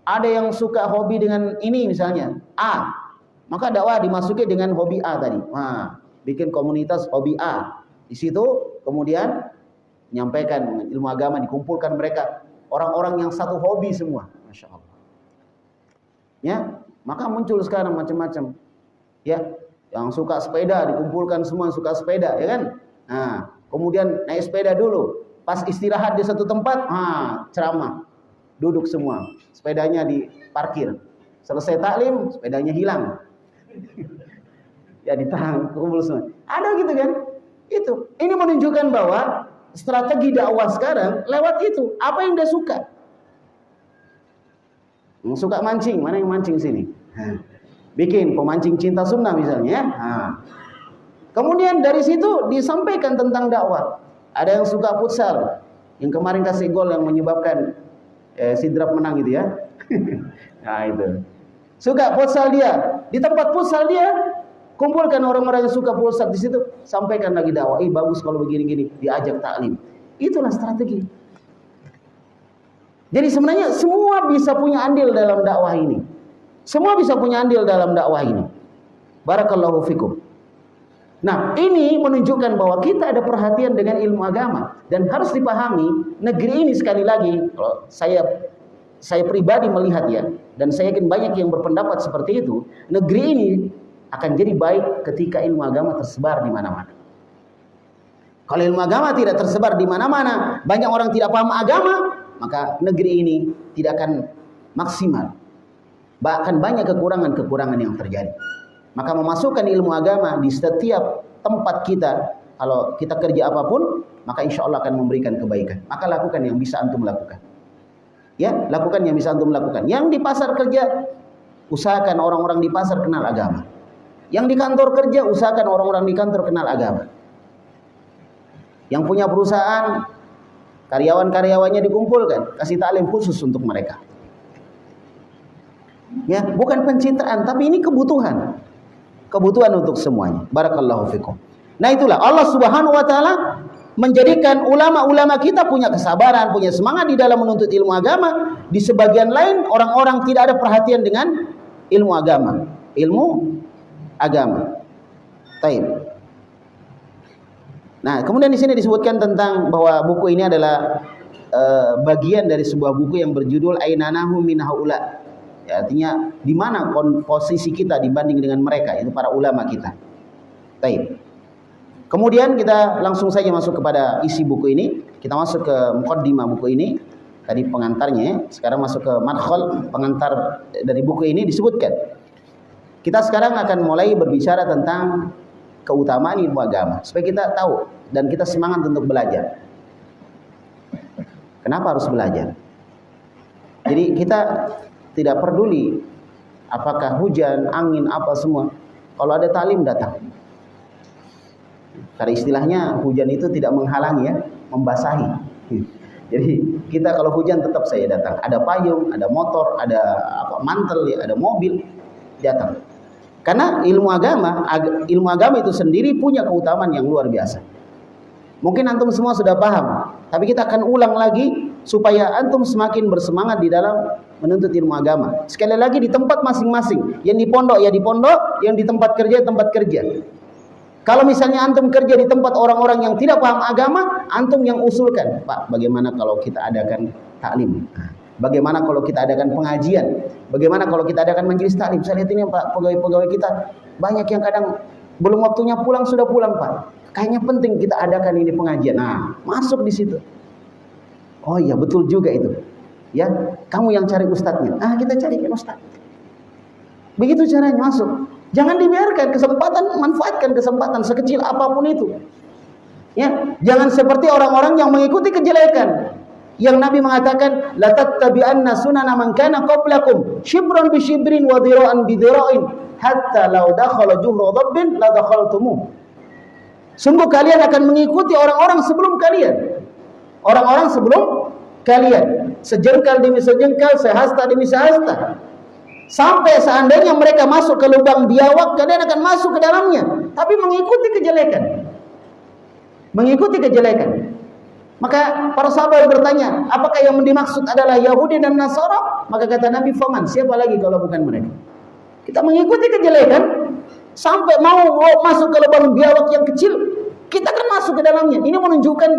Ada yang suka hobi dengan ini misalnya, A. Maka dakwah dimasuki dengan hobi A tadi. Nah, bikin komunitas hobi A. Di situ kemudian menyampaikan ilmu agama, dikumpulkan mereka orang-orang yang satu hobi semua, masya Allah. Ya, maka muncul sekarang macam-macam. Ya, yang suka sepeda dikumpulkan semua suka sepeda, ya kan? Nah, kemudian naik sepeda dulu. Pas istirahat di satu tempat, ah, ceramah. Duduk semua. Sepedanya diparkir. Selesai taklim, sepedanya hilang. *laughs* ya ditahan, kumpul semua. Ada gitu kan? Itu. Ini menunjukkan bahwa strategi dakwah sekarang lewat itu. Apa yang dia suka? Suka mancing, mana yang mancing sini? bikin pemancing cinta sunnah misalnya. Nah. Kemudian dari situ disampaikan tentang dakwah. Ada yang suka futsal, yang kemarin kasih gol yang menyebabkan eh, Sidrap menang gitu ya. *laughs* nah itu. Suka futsal dia, di tempat futsal dia kumpulkan orang-orang yang suka futsal di situ, sampaikan lagi dakwah. Ih bagus kalau begini-gini, diajak taklim. Itulah strategi. Jadi sebenarnya semua bisa punya andil dalam dakwah ini. Semua bisa punya andil dalam dakwah ini. Barakallahu fikum. Nah, ini menunjukkan bahwa kita ada perhatian dengan ilmu agama dan harus dipahami negeri ini sekali lagi kalau saya saya pribadi melihat ya dan saya yakin banyak yang berpendapat seperti itu, negeri ini akan jadi baik ketika ilmu agama tersebar di mana-mana. Kalau ilmu agama tidak tersebar di mana-mana, banyak orang tidak paham agama, maka negeri ini tidak akan maksimal. Bahkan banyak kekurangan-kekurangan yang terjadi. Maka memasukkan ilmu agama di setiap tempat kita, kalau kita kerja apa pun, maka insya Allah akan memberikan kebaikan. Maka lakukan yang bisa antum lakukan. Ya, lakukan yang bisa antum lakukan. Yang di pasar kerja, usahakan orang-orang di pasar kenal agama. Yang di kantor kerja, usahakan orang-orang di kantor kenal agama. Yang punya perusahaan, karyawan-karyawannya dikumpulkan, kasih taklim khusus untuk mereka. Ya, bukan pencitraan, tapi ini kebutuhan. Kebutuhan untuk semuanya. Barakallahu fikum. Nah itulah Allah Subhanahu wa taala menjadikan ulama-ulama kita punya kesabaran, punya semangat di dalam menuntut ilmu agama. Di sebagian lain orang-orang tidak ada perhatian dengan ilmu agama. Ilmu agama. Taib. Nah, kemudian di sini disebutkan tentang bahwa buku ini adalah uh, bagian dari sebuah buku yang berjudul Ainanahu min. Ya, artinya di mana posisi kita dibanding dengan mereka, itu para ulama kita. Taib. Kemudian kita langsung saja masuk kepada isi buku ini. Kita masuk ke mukaddimah buku ini. Tadi pengantarnya, ya. sekarang masuk ke madkhal pengantar dari buku ini disebutkan. Kita sekarang akan mulai berbicara tentang keutamaan ilmu agama supaya kita tahu dan kita semangat untuk belajar. Kenapa harus belajar? Jadi kita tidak peduli apakah hujan, angin, apa semua. Kalau ada talim datang. Karena istilahnya hujan itu tidak menghalangi ya, membasahi. *laughs* Jadi kita kalau hujan tetap saya datang. Ada payung, ada motor, ada apa mantel, ya, ada mobil datang. Karena ilmu agama, ag ilmu agama itu sendiri punya keutamaan yang luar biasa. Mungkin antum semua sudah paham, tapi kita akan ulang lagi supaya antum semakin bersemangat di dalam menuntut ilmu agama. Sekali lagi di tempat masing-masing, yang di pondok ya di pondok, yang di tempat kerja tempat kerja. Kalau misalnya antum kerja di tempat orang-orang yang tidak paham agama, antum yang usulkan, Pak, bagaimana kalau kita adakan taklim? Bagaimana kalau kita adakan pengajian? Bagaimana kalau kita adakan majelis taklim? Saya lihat ini Pak, pegawai-pegawai kita banyak yang kadang belum waktunya pulang sudah pulang, Pak. Kayaknya penting kita adakan ini pengajian. Nah, masuk di situ. Oh iya, betul juga itu. Ya, kamu yang cari ustadznya. Ah, kita carikan ustadz. Begitu caranya masuk. Jangan dibiarkan kesempatan, manfaatkan kesempatan sekecil apa pun itu. Ya, jangan seperti orang-orang yang mengikuti kejelekan. Yang Nabi mengatakan, la tattabi'anna sunana man kana qablakum shibran bi shibrin wa bi dhira'in hatta law dakhala juhra dhabbin la dakhaltumuh. Sungguh kalian akan mengikuti orang-orang sebelum kalian. Orang-orang sebelum kalian. Sejengkal demi sejengkal, sehasta demi sehasta. Sampai seandainya mereka masuk ke lubang biawak, kalian akan masuk ke dalamnya. Tapi mengikuti kejelekan. Mengikuti kejelekan. Maka para sahabat bertanya, apakah yang dimaksud adalah Yahudi dan Nasara? Maka kata Nabi Faman, siapa lagi kalau bukan mereka? Kita mengikuti kejelekan, sampai mau masuk ke lubang biawak yang kecil, kita akan masuk ke dalamnya. Ini menunjukkan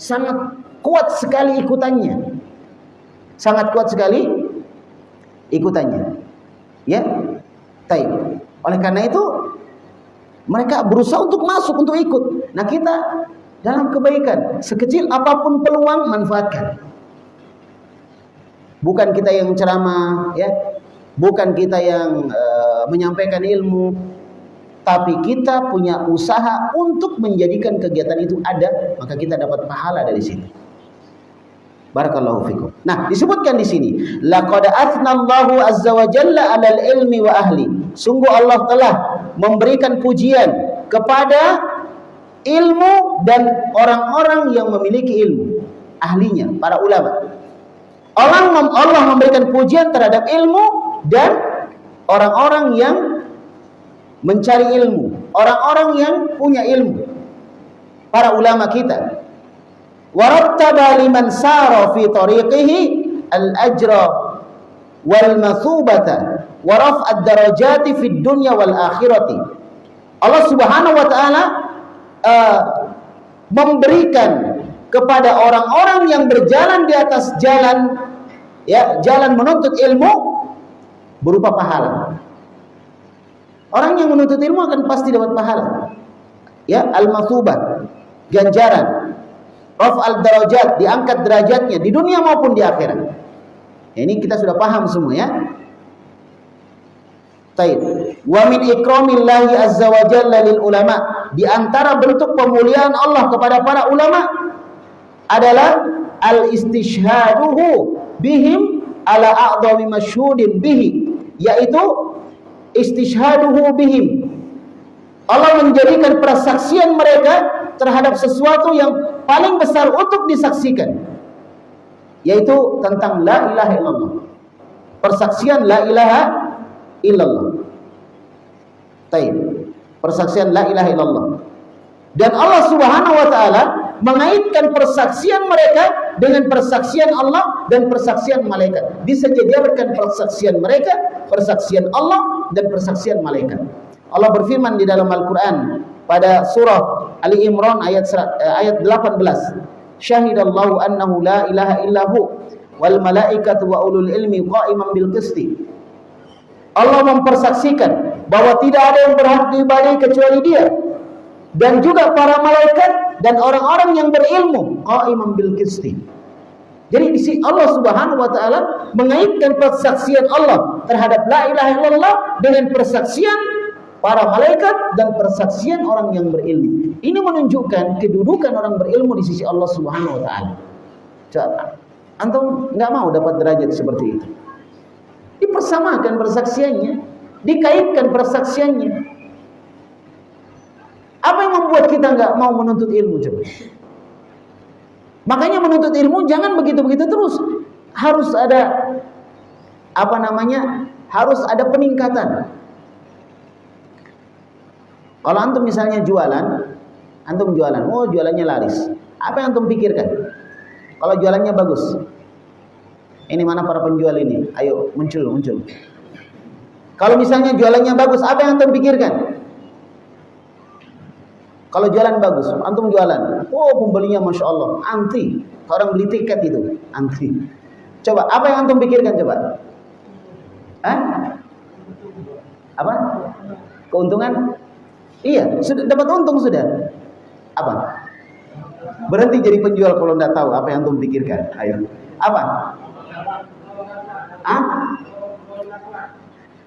sangat kuat sekali ikutannya. Sangat kuat sekali ikutannya. Ya, taib. Oleh karena itu mereka berusaha untuk masuk, untuk ikut. Nah kita dalam kebaikan, sekecil apa pun peluang manfaatkan. Bukan kita yang ceramah, ya, bukan kita yang uh, menyampaikan ilmu, tapi kita punya usaha untuk menjadikan kegiatan itu ada, maka kita dapat pahala dari sini. Barakallahu fikum. Nah, disebutkan di sini, laqad athnallahu azza wa jalla 'alal ilmi wa ahli. Sungguh Allah telah memberikan pujian kepada ilmu dan orang-orang yang memiliki ilmu, ahlinya, para ulama. Allah Allah memberikan pujian terhadap ilmu dan orang-orang yang mencari ilmu, orang-orang yang punya ilmu. Para ulama kita Allah Subhanahu wa taala uh, memberikan kepada orang-orang yang berjalan di atas jalan ya jalan menuntut ilmu berupa pahala. Orang yang menuntut ilmu akan pasti dapat pahala. Ya, al-mathubat, ganjaran al darajat, diangkat derajatnya di dunia maupun di akhirat. Ya, ini kita sudah paham semua ya. Taib. Wa min ikramillahi azza wa jalla lil ulama. Di antara bentuk pemuliaan Allah kepada para ulama adalah al-istishhaduhu bihim ala a'dhami masyhudin bihi yaitu istishhaduhu bihim Allah menjadikan persaksian mereka terhadap sesuatu yang paling besar untuk disaksikan yaitu tentang la ilaha illallah persaksian la ilaha illallah Taib. persaksian la ilaha illallah dan Allah subhanahu wa ta'ala mengaitkan persaksian mereka dengan persaksian Allah dan persaksian malaikat. Disediakan persaksian mereka, persaksian Allah dan persaksian malaikat. Allah berfirman di dalam Al-Qur'an pada surah Ali Imran ayat eh, ayat 18. Syahidallahu annahu la ilaha illahu wal malaikatu wa ulul ilmi qa'iman bil qisti. Allah mempersaksikan bahwa tidak ada yang berhak diibadahi kecuali Dia dan juga para malaikat dan orang-orang yang berilmu qaiman bil qisti. Jadi di sini Allah Subhanahu wa taala mengaitkan persaksian Allah terhadap la ilaha illallah dengan persaksian para malaikat dan persaksian orang yang berilmu. Ini menunjukkan kedudukan orang berilmu di sisi Allah Subhanahu wa taala. Coba antum nggak mau dapat derajat seperti itu. Dipersamakan persaksiannya, dikaitkan persaksiannya. Apa yang membuat kita nggak mau menuntut ilmu coba? Makanya menuntut ilmu jangan begitu-begitu terus. Harus ada apa namanya? Harus ada peningkatan. Kalau antum misalnya jualan, antum jualan, oh jualannya laris. Apa yang antum pikirkan? Kalau jualannya bagus. Ini mana para penjual ini? Ayo muncul, muncul. Kalau misalnya jualannya bagus, apa yang antum pikirkan? Kalau jualan bagus, antum jualan, oh pembelinya masya Allah, anti. Orang beli tiket itu, anti. Coba, apa yang antum pikirkan coba? Hah? Apa? Keuntungan? Iya, sudah dapat untung sudah. Apa? Berhenti jadi penjual kalau tidak tahu apa yang antum pikirkan. Ayo. Apa? Ah?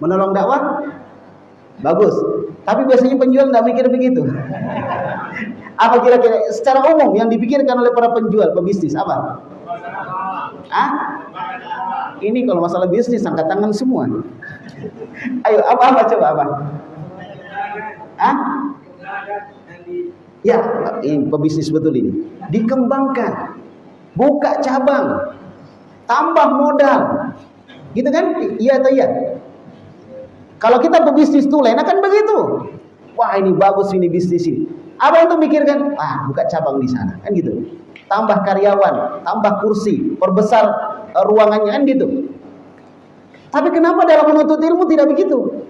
Menolong dakwah? Bagus. Tapi biasanya penjual nggak mikir begitu. *laughs* apa kira-kira secara umum yang dipikirkan oleh para penjual, pebisnis apa? Ah? Ini kalau masalah bisnis angkat tangan semua. *laughs* Ayo apa apa coba apa? Ah? Ya, ini pebisnis betul ini. Dikembangkan, buka cabang, tambah modal, gitu kan? Iya atau iya? Kalau kita berbisnis tulen akan begitu. Wah ini bagus ini bisnis ini. Apa yang tuh mikirkan? Ah buka cabang di sana kan gitu. Tambah karyawan, tambah kursi, perbesar uh, ruangannya kan gitu. Tapi kenapa dalam menuntut ilmu tidak begitu?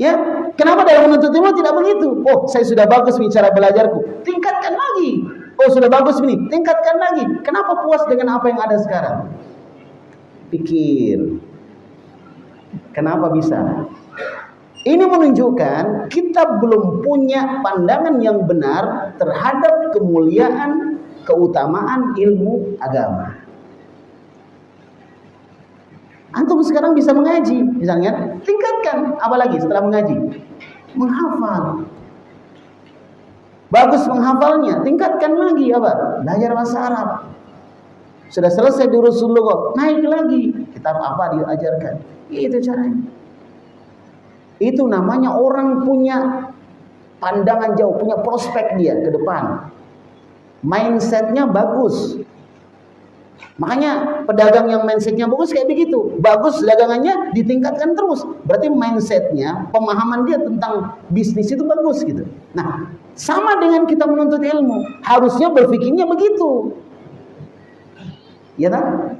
Ya, kenapa dalam menuntut ilmu tidak begitu? Oh, saya sudah bagus bicara belajarku. Tingkatkan lagi. Oh, sudah bagus ini. Tingkatkan lagi. Kenapa puas dengan apa yang ada sekarang? Pikir. Kenapa bisa? Ini menunjukkan kita belum punya pandangan yang benar terhadap kemuliaan, keutamaan ilmu agama. Antum sekarang bisa mengaji, misalnya, tingkatkan apalagi setelah mengaji? Menghafal. Bagus menghafalnya, tingkatkan lagi apa? Belajar bahasa Arab. Sudah selesai di Rasulullah, naik lagi. Kitab apa diajarkan? Itu caranya. Itu namanya orang punya pandangan jauh, punya prospek dia ke depan. Mindsetnya bagus. Makanya pedagang yang mindsetnya bagus kayak begitu. Bagus dagangannya ditingkatkan terus. Berarti mindsetnya, pemahaman dia tentang bisnis itu bagus gitu. Nah, sama dengan kita menuntut ilmu. Harusnya berpikirnya begitu. Ya kan?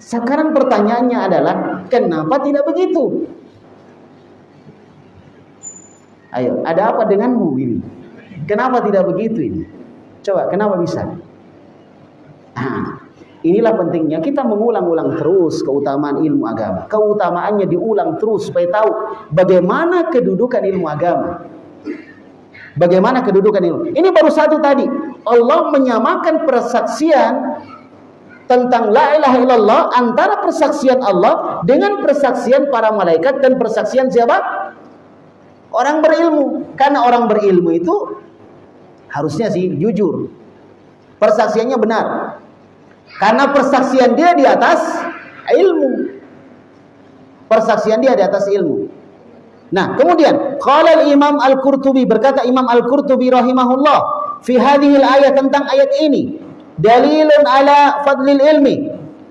Sekarang pertanyaannya adalah kenapa tidak begitu? Ayo, ada apa denganmu ini? Kenapa tidak begitu ini? Coba, kenapa bisa? Nah, inilah pentingnya kita mengulang-ulang terus keutamaan ilmu agama. Keutamaannya diulang terus supaya tahu bagaimana kedudukan ilmu agama. Bagaimana kedudukan ilmu? Ini baru satu tadi. Allah menyamakan persaksian tentang la ilaha illallah antara persaksian Allah dengan persaksian para malaikat dan persaksian siapa? Orang berilmu. Karena orang berilmu itu harusnya sih jujur. Persaksiannya benar. Karena persaksian dia di atas ilmu. Persaksian dia di atas ilmu. Nah, kemudian qala Imam Al-Qurtubi berkata Imam Al-Qurtubi rahimahullah fi hadhihi ayat tentang ayat ini dalilun ala fadlil ilmi.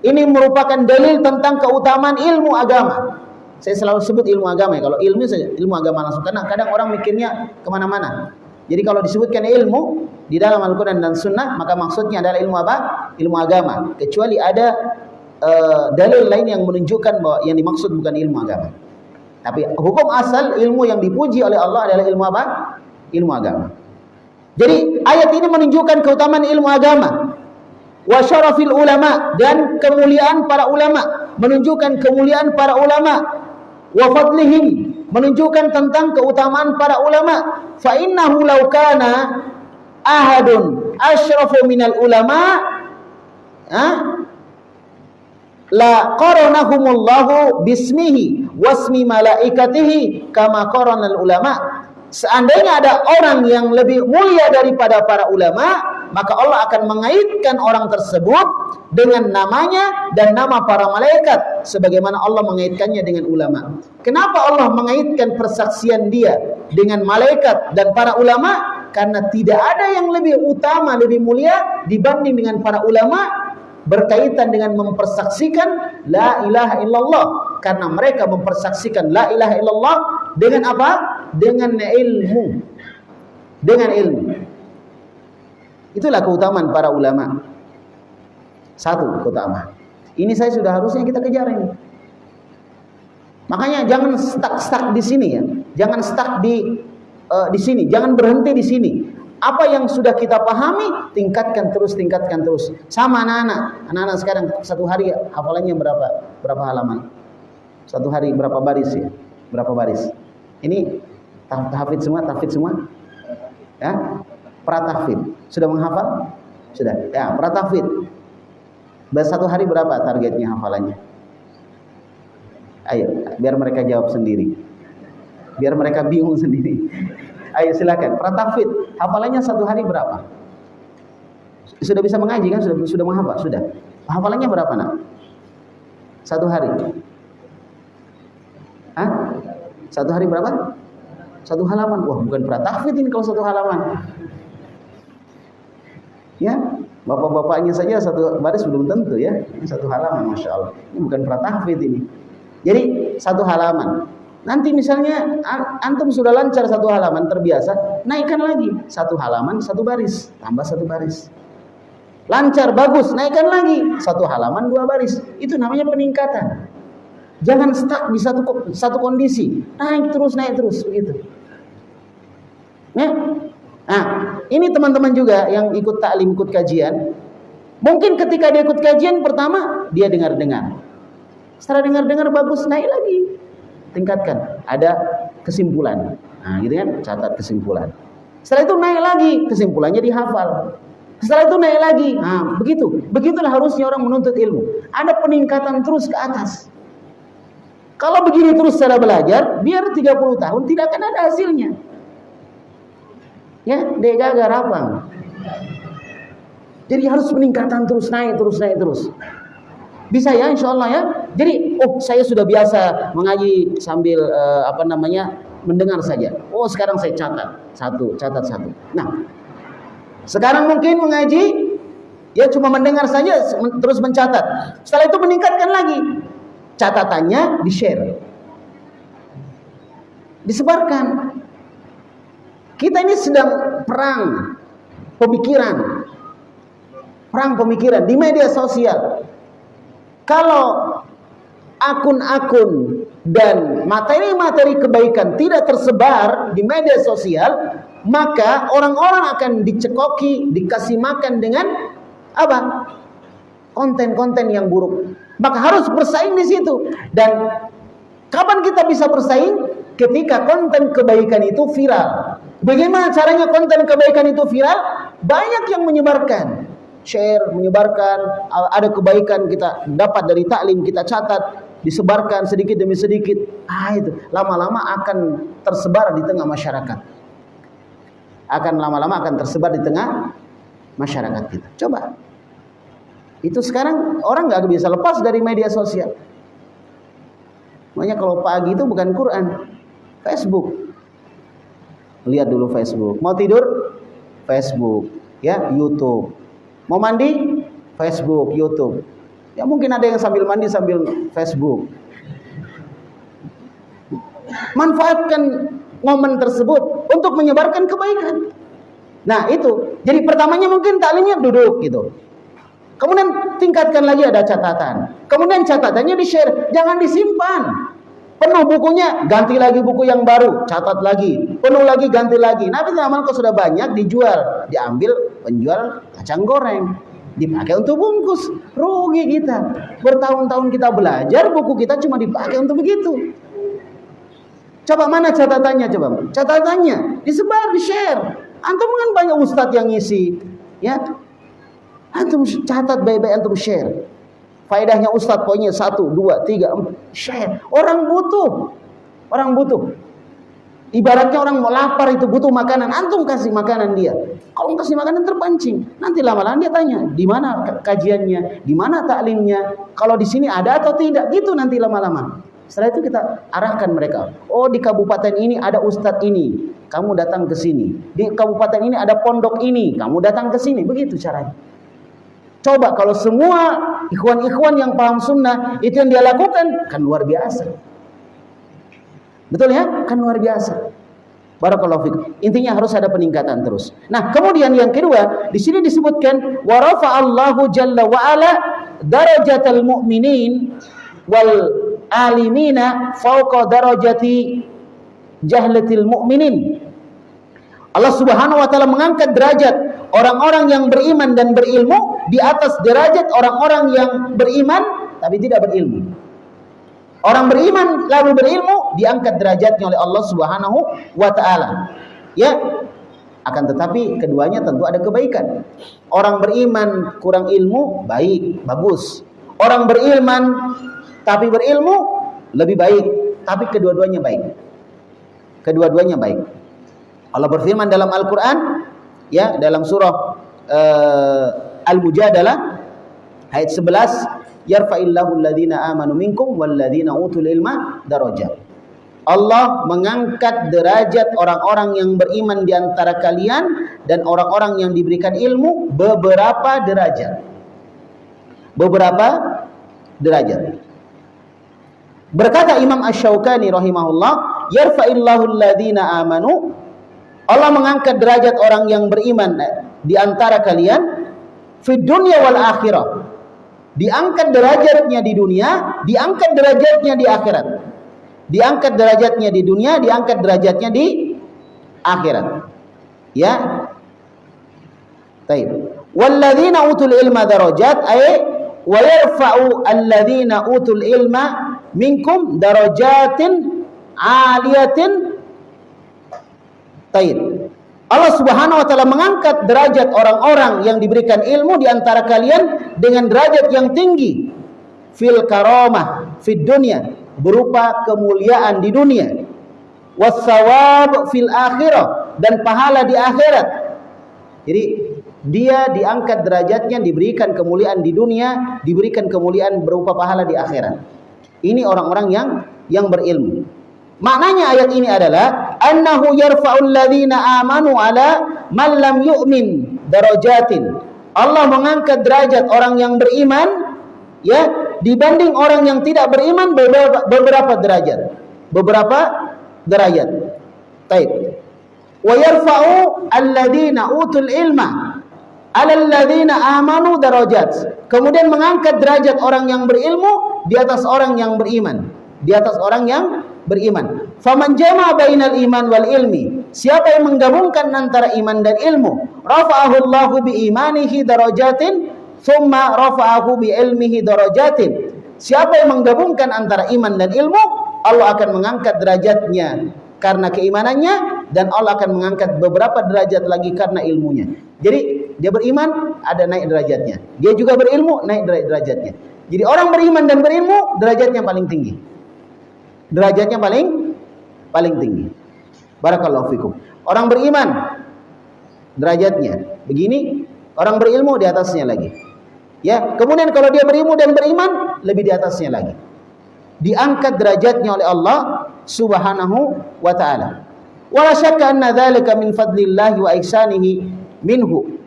Ini merupakan dalil tentang keutamaan ilmu agama. Saya selalu sebut ilmu agama ya. Kalau ilmu ilmu agama langsung karena kadang orang mikirnya ke mana-mana. Jadi kalau disebutkan ilmu di dalam Al-Quran dan Sunnah maka maksudnya adalah ilmu apa? Ilmu agama. Kecuali ada uh, dalil lain yang menunjukkan bahwa yang dimaksud bukan ilmu agama. Tapi hukum asal ilmu yang dipuji oleh Allah adalah ilmu apa? Ilmu agama. Jadi ayat ini menunjukkan keutamaan ilmu agama. Wa syarafil ulama dan kemuliaan para ulama, menunjukkan kemuliaan para ulama. Wa fadlihim menunjukkan tentang keutamaan para ulama. Fa innahu law kana ahadun asyrafu minal ulama ha? la qaranahumullahu bismihi wasmi malaikatihi kama qaranal ulama seandainya ada orang yang lebih mulia daripada para ulama maka Allah akan mengaitkan orang tersebut dengan namanya dan nama para malaikat sebagaimana Allah mengaitkannya dengan ulama. Kenapa Allah mengaitkan persaksian dia dengan malaikat dan para ulama? Karena tidak ada yang lebih utama lebih mulia dibanding dengan para ulama berkaitan dengan mempersaksikan la ilaha illallah. Karena mereka mempersaksikan la ilaha illallah dengan apa? dengan ilmu. Dengan ilmu itulah keutamaan para ulama satu keutamaan ini saya sudah harusnya kita kejar ini makanya jangan stuck-stuck di sini ya jangan stuck di uh, di sini jangan berhenti di sini apa yang sudah kita pahami, tingkatkan terus, tingkatkan terus. Sama anak-anak. Anak-anak sekarang satu hari hafalannya berapa? Berapa halaman? Satu hari berapa baris ya? Berapa baris? Ini tahfid semua, tahfid semua? Ya? Pratahfid. Sudah menghafal? Sudah. Ya, pratahfid. Satu hari berapa targetnya hafalannya? Ayo, biar mereka jawab sendiri. Biar mereka bingung sendiri. *laughs* Ayo silakan. Pratafid, hafalannya satu hari berapa? Sudah bisa mengaji kan? Sudah sudah menghafal? Sudah. Hafalannya berapa nak? Satu hari. Hah? Satu hari berapa? Satu halaman. Wah, bukan pratafid ini kalau satu halaman. Ya, bapak-bapaknya saja satu baris belum tentu ya. Satu halaman, masya Allah. Ini bukan pratafid ini. Jadi satu halaman. Nanti misalnya antum sudah lancar satu halaman terbiasa, naikkan lagi satu halaman satu baris, tambah satu baris. Lancar bagus, naikkan lagi satu halaman dua baris. Itu namanya peningkatan. Jangan stuck di satu satu kondisi, naik terus naik terus begitu. Ya. Nah, ini teman-teman juga yang ikut taklim, ikut kajian. Mungkin ketika dia ikut kajian pertama dia dengar-dengar. Setelah dengar-dengar bagus naik lagi tingkatkan. Ada kesimpulan. Nah, gitu kan? Catat kesimpulan. Setelah itu naik lagi, kesimpulannya dihafal. Setelah itu naik lagi. Nah, begitu. Begitulah harusnya orang menuntut ilmu. Ada peningkatan terus ke atas. Kalau begini terus cara belajar, biar 30 tahun tidak akan ada hasilnya. Ya, dek gagal rapang. Jadi harus peningkatan terus naik, terus naik, terus. Bisa ya insya Allah ya. Jadi oh saya sudah biasa mengaji sambil uh, apa namanya mendengar saja. Oh sekarang saya catat satu, catat satu. Nah sekarang mungkin mengaji ya cuma mendengar saja terus mencatat. Setelah itu meningkatkan lagi catatannya di share, disebarkan. Kita ini sedang perang pemikiran, perang pemikiran di media sosial. Kalau akun-akun dan materi-materi kebaikan tidak tersebar di media sosial, maka orang-orang akan dicekoki, dikasih makan dengan apa? Konten-konten yang buruk. Maka harus bersaing di situ. Dan kapan kita bisa bersaing? Ketika konten kebaikan itu viral. Bagaimana caranya konten kebaikan itu viral? Banyak yang menyebarkan share, menyebarkan, ada kebaikan kita dapat dari taklim, kita catat, disebarkan sedikit demi sedikit. Ah itu, lama-lama akan tersebar di tengah masyarakat. Akan lama-lama akan tersebar di tengah masyarakat kita. Coba. Itu sekarang orang nggak bisa lepas dari media sosial. Makanya kalau pagi itu bukan Quran, Facebook. Lihat dulu Facebook. Mau tidur? Facebook. Ya, YouTube. Mau mandi? Facebook, YouTube. Ya mungkin ada yang sambil mandi sambil Facebook. Manfaatkan momen tersebut untuk menyebarkan kebaikan. Nah, itu. Jadi pertamanya mungkin taklimnya duduk gitu. Kemudian tingkatkan lagi ada catatan. Kemudian catatannya di-share, jangan disimpan. Penuh bukunya, ganti lagi buku yang baru, catat lagi. Penuh lagi, ganti lagi. Nah, amal kok sudah banyak dijual, diambil penjual kacang goreng, dipakai untuk bungkus. Rugi kita. Bertahun-tahun kita belajar, buku kita cuma dipakai untuk begitu. Coba mana catatannya coba? Catatannya disebar, di-share. Antum kan banyak ustadz yang ngisi, ya. Antum catat baik-baik antum share. Faedahnya Ustadz pokoknya satu, dua, tiga, empat. Share. Orang butuh. Orang butuh. Ibaratnya orang mau lapar itu butuh makanan. Antum kasih makanan dia. Kalau kasih makanan terpancing. Nanti lama-lama dia tanya. Di mana kajiannya? Di mana taklimnya? Kalau di sini ada atau tidak? Gitu nanti lama-lama. Setelah itu kita arahkan mereka. Oh di kabupaten ini ada ustadz ini. Kamu datang ke sini. Di kabupaten ini ada pondok ini. Kamu datang ke sini. Begitu caranya. Coba kalau semua ikhwan-ikhwan yang paham sunnah itu yang dia lakukan kan luar biasa. Betul ya? Kan luar biasa. Barakallahu fikum. Intinya harus ada peningkatan terus. Nah, kemudian yang kedua, di sini disebutkan wa Allahu jalla wa ala darajatal mu'minin wal alimina fawqa darajati jahlatil mu'minin. Allah Subhanahu wa taala mengangkat derajat orang-orang yang beriman dan berilmu di atas derajat orang-orang yang beriman tapi tidak berilmu. Orang beriman lalu berilmu diangkat derajatnya oleh Allah Subhanahu wa taala. Ya. Akan tetapi keduanya tentu ada kebaikan. Orang beriman kurang ilmu baik, bagus. Orang beriman tapi berilmu lebih baik, tapi kedua-duanya baik. Kedua-duanya baik. Allah berfirman dalam Al-Qur'an ya dalam surah uh, Al-Mujadalah ayat 11 yarfa'illahu alladhina amanu minkum walladhina utul ilma darajat Allah mengangkat derajat orang-orang yang beriman di antara kalian dan orang-orang yang diberikan ilmu beberapa derajat. Beberapa derajat. Berkata Imam Ash-Shawqani rahimahullah, yarfa'illahu alladhina amanu Allah mengangkat derajat orang yang beriman di antara kalian fi dunya wal akhirah. Diangkat derajatnya di dunia, diangkat derajatnya di akhirat. Diangkat derajatnya di dunia, diangkat derajatnya di akhirat. Ya. Baik. Walladzina utul ilma darajat ay wa yarfa'u alladzina utul ilma minkum darajatin aliyatin Taib. Allah Subhanahu wa taala mengangkat derajat orang-orang yang diberikan ilmu di antara kalian dengan derajat yang tinggi fil karamah fid dunya berupa kemuliaan di dunia wasawab fil akhirah dan pahala di akhirat. Jadi dia diangkat derajatnya diberikan kemuliaan di dunia, diberikan kemuliaan berupa pahala di akhirat. Ini orang-orang yang yang berilmu. Maknanya ayat ini adalah annahu yarfa'ul ladzina amanu ala man lam yu'min darajatin. Allah mengangkat derajat orang yang beriman ya dibanding orang yang tidak beriman beberapa, beberapa derajat. Beberapa derajat. Baik. Wa yarfa'u alladzina utul ilma ala alladzina amanu darajat. Kemudian mengangkat derajat orang yang berilmu di atas orang yang beriman, di atas orang yang beriman. Faman jama bainal iman wal ilmi. Siapa yang menggabungkan antara iman dan ilmu, rafa'ahu Allahu bi imanihi darajatin, thumma rafa'ahu bi ilmihi darajatin. Siapa yang menggabungkan antara iman dan ilmu, Allah akan mengangkat derajatnya karena keimanannya dan Allah akan mengangkat beberapa derajat lagi karena ilmunya. Jadi dia beriman ada naik derajatnya. Dia juga berilmu naik derajatnya. Jadi orang beriman dan berilmu derajatnya paling tinggi derajatnya paling paling tinggi. Barakallahu fikum. Orang beriman derajatnya begini, Orang berilmu di atasnya lagi. Ya, kemudian kalau dia berilmu dan beriman, lebih di atasnya lagi. Diangkat derajatnya oleh Allah Subhanahu wa taala. Wala syakka anna dzalika min fadlillahi wa ihsanihi minhu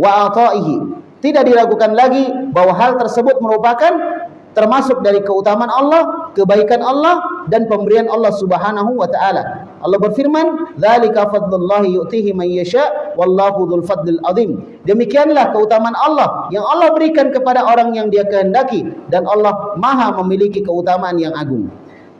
wa ata'ihi. Tidak diragukan lagi bahwa hal tersebut merupakan termasuk dari keutamaan Allah, kebaikan Allah dan pemberian Allah Subhanahu wa taala. Allah berfirman, "Dzalika fadlullahi yu'tihi man yasha wallahu dzul fadlil azim." Demikianlah keutamaan Allah yang Allah berikan kepada orang yang Dia kehendaki dan Allah Maha memiliki keutamaan yang agung.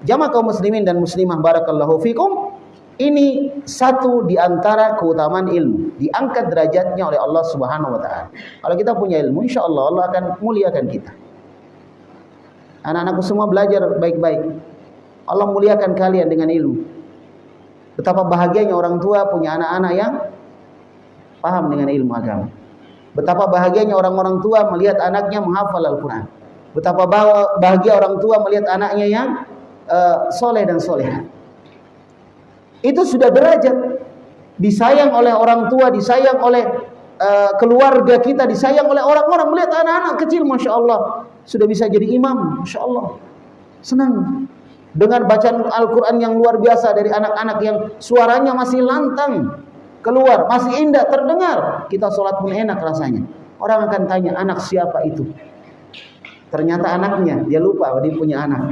Jamaah kaum muslimin dan muslimah barakallahu fikum. Ini satu di antara keutamaan ilmu, diangkat derajatnya oleh Allah Subhanahu wa taala. Kalau kita punya ilmu, insyaallah Allah akan muliakan kita. Anak-anakku semua belajar baik-baik. Allah muliakan kalian dengan ilmu. Betapa bahagianya orang tua punya anak-anak yang paham dengan ilmu agama. Betapa bahagianya orang-orang tua melihat anaknya menghafal Al-Quran. Betapa bahagia orang tua melihat anaknya yang uh, soleh dan soleha. Itu sudah derajat. Disayang oleh orang tua, disayang oleh uh, keluarga kita, disayang oleh orang-orang melihat anak-anak kecil, masya Allah sudah bisa jadi imam, Masya Allah. Senang. Dengan bacaan Al-Quran yang luar biasa dari anak-anak yang suaranya masih lantang. Keluar, masih indah, terdengar. Kita sholat pun enak rasanya. Orang akan tanya, anak siapa itu? Ternyata anaknya, dia lupa dia punya anak.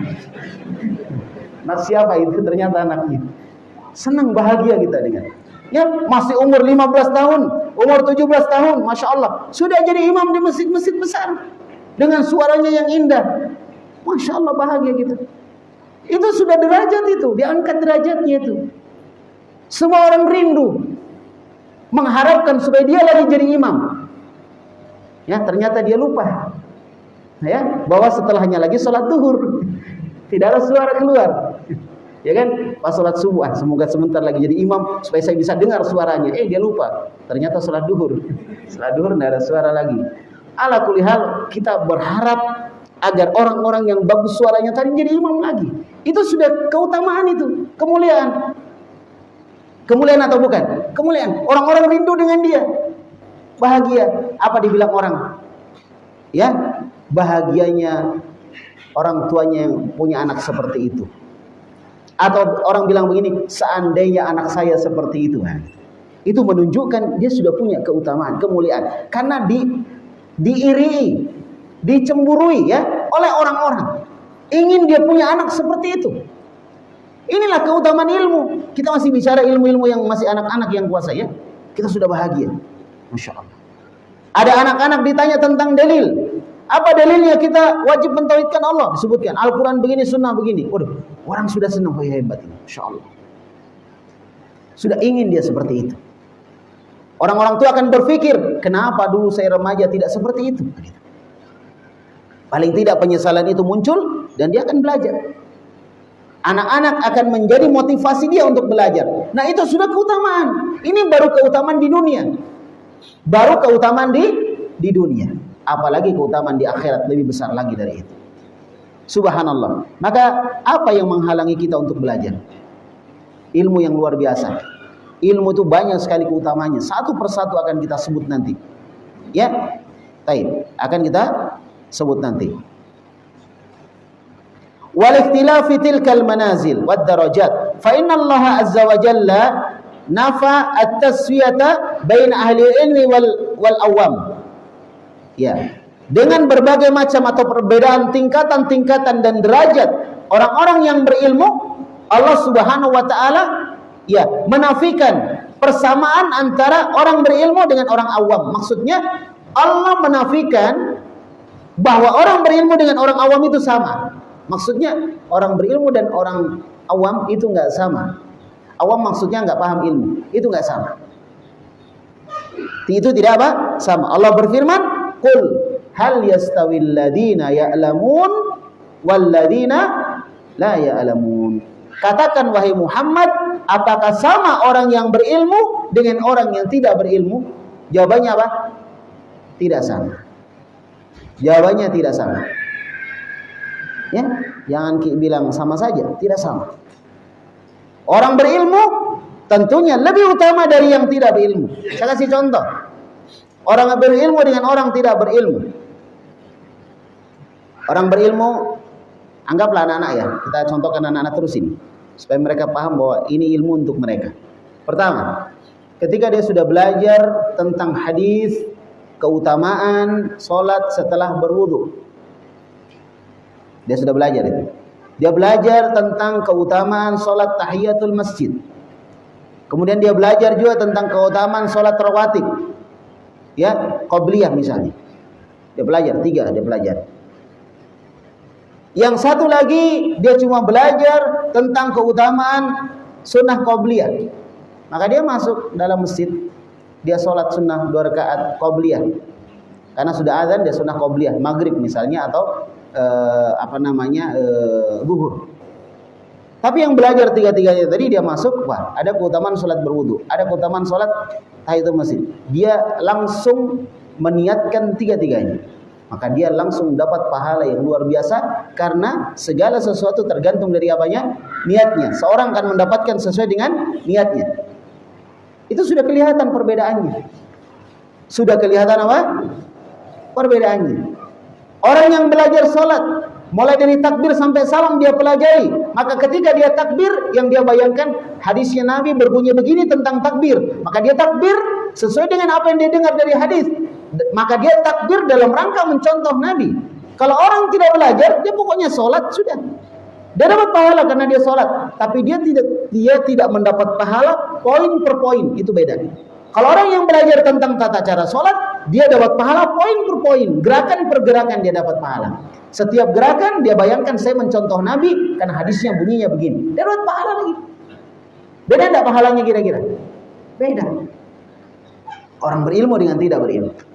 Anak siapa itu? Ternyata anaknya. Senang, bahagia kita dengan. Ya, masih umur 15 tahun, umur 17 tahun, Masya Allah. Sudah jadi imam di masjid-masjid besar dengan suaranya yang indah. Masya Allah bahagia kita. Itu sudah derajat itu, diangkat derajatnya itu. Semua orang rindu mengharapkan supaya dia lagi jadi imam. Ya, ternyata dia lupa. Ya, bahwa setelahnya lagi sholat duhur. Tidak ada suara keluar. Ya kan? Pas sholat subuh, ah, semoga sebentar lagi jadi imam supaya saya bisa dengar suaranya. Eh, dia lupa. Ternyata sholat duhur. Sholat duhur tidak ada suara lagi. Ala kulihal kita berharap agar orang-orang yang bagus suaranya tadi jadi imam lagi. Itu sudah keutamaan itu, kemuliaan. Kemuliaan atau bukan? Kemuliaan. Orang-orang rindu dengan dia. Bahagia. Apa dibilang orang? Ya, bahagianya orang tuanya yang punya anak seperti itu. Atau orang bilang begini, seandainya anak saya seperti itu. Itu menunjukkan dia sudah punya keutamaan, kemuliaan. Karena di diiri, dicemburui ya oleh orang-orang. Ingin dia punya anak seperti itu. Inilah keutamaan ilmu. Kita masih bicara ilmu-ilmu yang masih anak-anak yang kuasa ya. Kita sudah bahagia. Masya Allah. Ada anak-anak ditanya tentang dalil. Apa dalilnya kita wajib mentauhidkan Allah? Disebutkan Al-Quran begini, sunnah begini. Waduh, orang sudah senang. Oh, hebat ini. Masya Allah. Sudah ingin dia seperti itu. Orang-orang tua akan berpikir, kenapa dulu saya remaja tidak seperti itu? Paling tidak penyesalan itu muncul dan dia akan belajar. Anak-anak akan menjadi motivasi dia untuk belajar. Nah itu sudah keutamaan. Ini baru keutamaan di dunia. Baru keutamaan di di dunia. Apalagi keutamaan di akhirat lebih besar lagi dari itu. Subhanallah. Maka apa yang menghalangi kita untuk belajar? Ilmu yang luar biasa. Ilmu itu banyak sekali keutamanya. Satu persatu akan kita sebut nanti. Ya, taib. Akan kita sebut nanti. Wal ikhtilafi tilkal manazil wad darajat. Fa inna Allah azza wa jalla nafa at-taswiyata bain ahli ilmi wal wal awam. Ya. Dengan berbagai macam atau perbedaan tingkatan-tingkatan dan derajat orang-orang yang berilmu, Allah Subhanahu wa taala ya menafikan persamaan antara orang berilmu dengan orang awam. Maksudnya Allah menafikan bahwa orang berilmu dengan orang awam itu sama. Maksudnya orang berilmu dan orang awam itu enggak sama. Awam maksudnya enggak paham ilmu, itu enggak sama. Itu tidak apa? Sama. Allah berfirman, "Qul hal yastawil ladina ya'lamun wal ladina la ya'lamun." Katakan wahai Muhammad, apakah sama orang yang berilmu dengan orang yang tidak berilmu? Jawabannya apa? Tidak sama. Jawabannya tidak sama. Ya, jangan bilang sama saja, tidak sama. Orang berilmu tentunya lebih utama dari yang tidak berilmu. Saya kasih contoh. Orang berilmu dengan orang tidak berilmu. Orang berilmu, anggaplah anak-anak ya. Kita contohkan anak-anak terus ini. Supaya mereka paham bahwa ini ilmu untuk mereka. Pertama, ketika dia sudah belajar tentang hadis, keutamaan sholat setelah berwudu. Dia sudah belajar itu. Dia belajar tentang keutamaan sholat tahiyatul masjid. Kemudian dia belajar juga tentang keutamaan sholat rawatib. Ya, qobliyah misalnya. Dia belajar, tiga dia belajar. Yang satu lagi dia cuma belajar tentang keutamaan sunnah qobliyah. Maka dia masuk dalam masjid, dia sholat sunnah dua rakaat qobliyah. Karena sudah azan dia sunnah qobliyah, maghrib misalnya atau uh, apa namanya uh, gugur. Tapi yang belajar tiga-tiganya tadi dia masuk, wah ada keutamaan sholat berwudu, ada keutamaan sholat tahiyatul masjid. Dia langsung meniatkan tiga-tiganya. Maka dia langsung dapat pahala yang luar biasa karena segala sesuatu tergantung dari apanya? Niatnya. Seorang akan mendapatkan sesuai dengan niatnya. Itu sudah kelihatan perbedaannya. Sudah kelihatan apa? Perbedaannya. Orang yang belajar sholat, mulai dari takbir sampai salam dia pelajari. Maka ketika dia takbir, yang dia bayangkan hadisnya Nabi berbunyi begini tentang takbir. Maka dia takbir sesuai dengan apa yang dia dengar dari hadis. Maka dia takbir dalam rangka mencontoh Nabi. Kalau orang tidak belajar, dia pokoknya sholat sudah. Dia dapat pahala karena dia sholat, tapi dia tidak dia tidak mendapat pahala poin per poin itu beda. Kalau orang yang belajar tentang tata cara sholat, dia dapat pahala poin per poin, gerakan per gerakan dia dapat pahala. Setiap gerakan dia bayangkan saya mencontoh Nabi karena hadisnya bunyinya begini. Dia dapat pahala lagi. Beda tidak pahalanya kira-kira? Beda. Orang berilmu dengan tidak berilmu.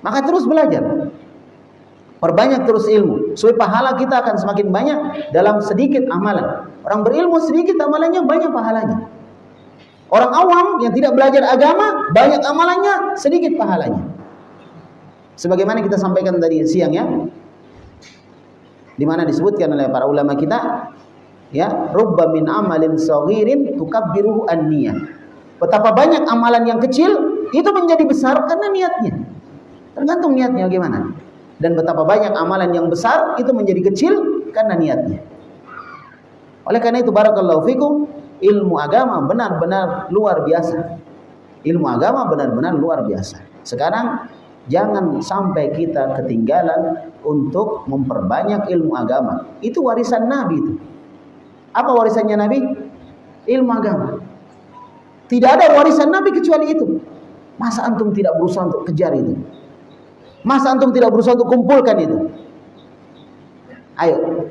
Maka terus belajar. Perbanyak terus ilmu. Supaya pahala kita akan semakin banyak dalam sedikit amalan. Orang berilmu sedikit amalannya banyak pahalanya. Orang awam yang tidak belajar agama, banyak amalannya, sedikit pahalanya. Sebagaimana kita sampaikan tadi siang ya. Di mana disebutkan oleh para ulama kita, ya, rubba min amalin saghirin tukabbiruhu an-niyah. Betapa banyak amalan yang kecil itu menjadi besar karena niatnya. Tergantung niatnya bagaimana. Dan betapa banyak amalan yang besar itu menjadi kecil karena niatnya. Oleh karena itu barakallahu fikum ilmu agama benar-benar luar biasa. Ilmu agama benar-benar luar biasa. Sekarang jangan sampai kita ketinggalan untuk memperbanyak ilmu agama. Itu warisan Nabi itu. Apa warisannya Nabi? Ilmu agama. Tidak ada warisan Nabi kecuali itu. Masa antum tidak berusaha untuk kejar itu? Masa antum tidak berusaha untuk kumpulkan itu? Ayo,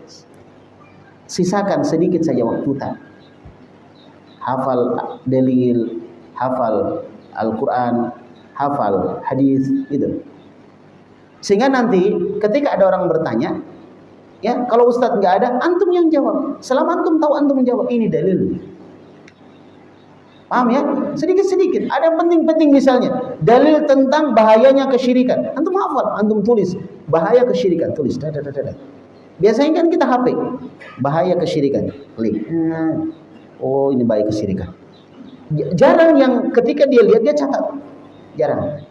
sisakan sedikit saja waktu tadi hafal dalil, hafal Al-Quran, hafal hadis itu. Sehingga nanti ketika ada orang bertanya, ya kalau Ustadz nggak ada, antum yang jawab. Selama antum tahu antum menjawab ini dalil. Paham ya? Sedikit-sedikit. Ada penting-penting misalnya. Dalil tentang bahayanya kesyirikan. Antum hafal, antum tulis. Bahaya kesyirikan. Tulis. Dadah, dadah, dadah. Biasanya kan kita HP. Bahaya kesyirikan. Klik. Hmm. Oh ini baik kesyirikan. Jarang yang ketika dia lihat dia catat. Jarang.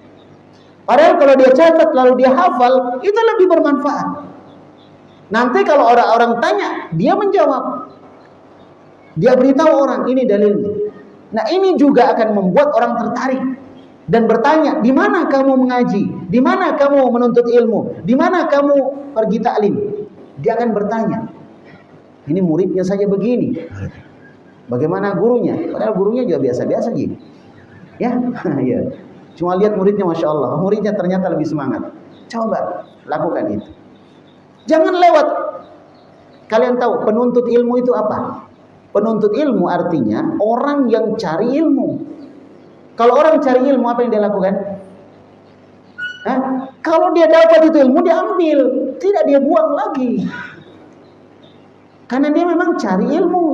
Padahal kalau dia catat lalu dia hafal itu lebih bermanfaat. Nanti kalau orang-orang tanya dia menjawab. Dia beritahu orang ini dalilnya. Nah ini juga akan membuat orang tertarik dan bertanya, di mana kamu mengaji? Di mana kamu menuntut ilmu? Di mana kamu pergi taklim? Dia akan bertanya. Ini muridnya saja begini. Bagaimana gurunya? Padahal gurunya juga biasa-biasa gitu. Ya, *laughs* ya. Cuma lihat muridnya, masya Allah, muridnya ternyata lebih semangat. Coba lakukan itu. Jangan lewat. Kalian tahu penuntut ilmu itu apa? Penuntut ilmu artinya orang yang cari ilmu. Kalau orang cari ilmu apa yang dia lakukan? Hah? Kalau dia dapat itu ilmu dia ambil, tidak dia buang lagi. Karena dia memang cari ilmu.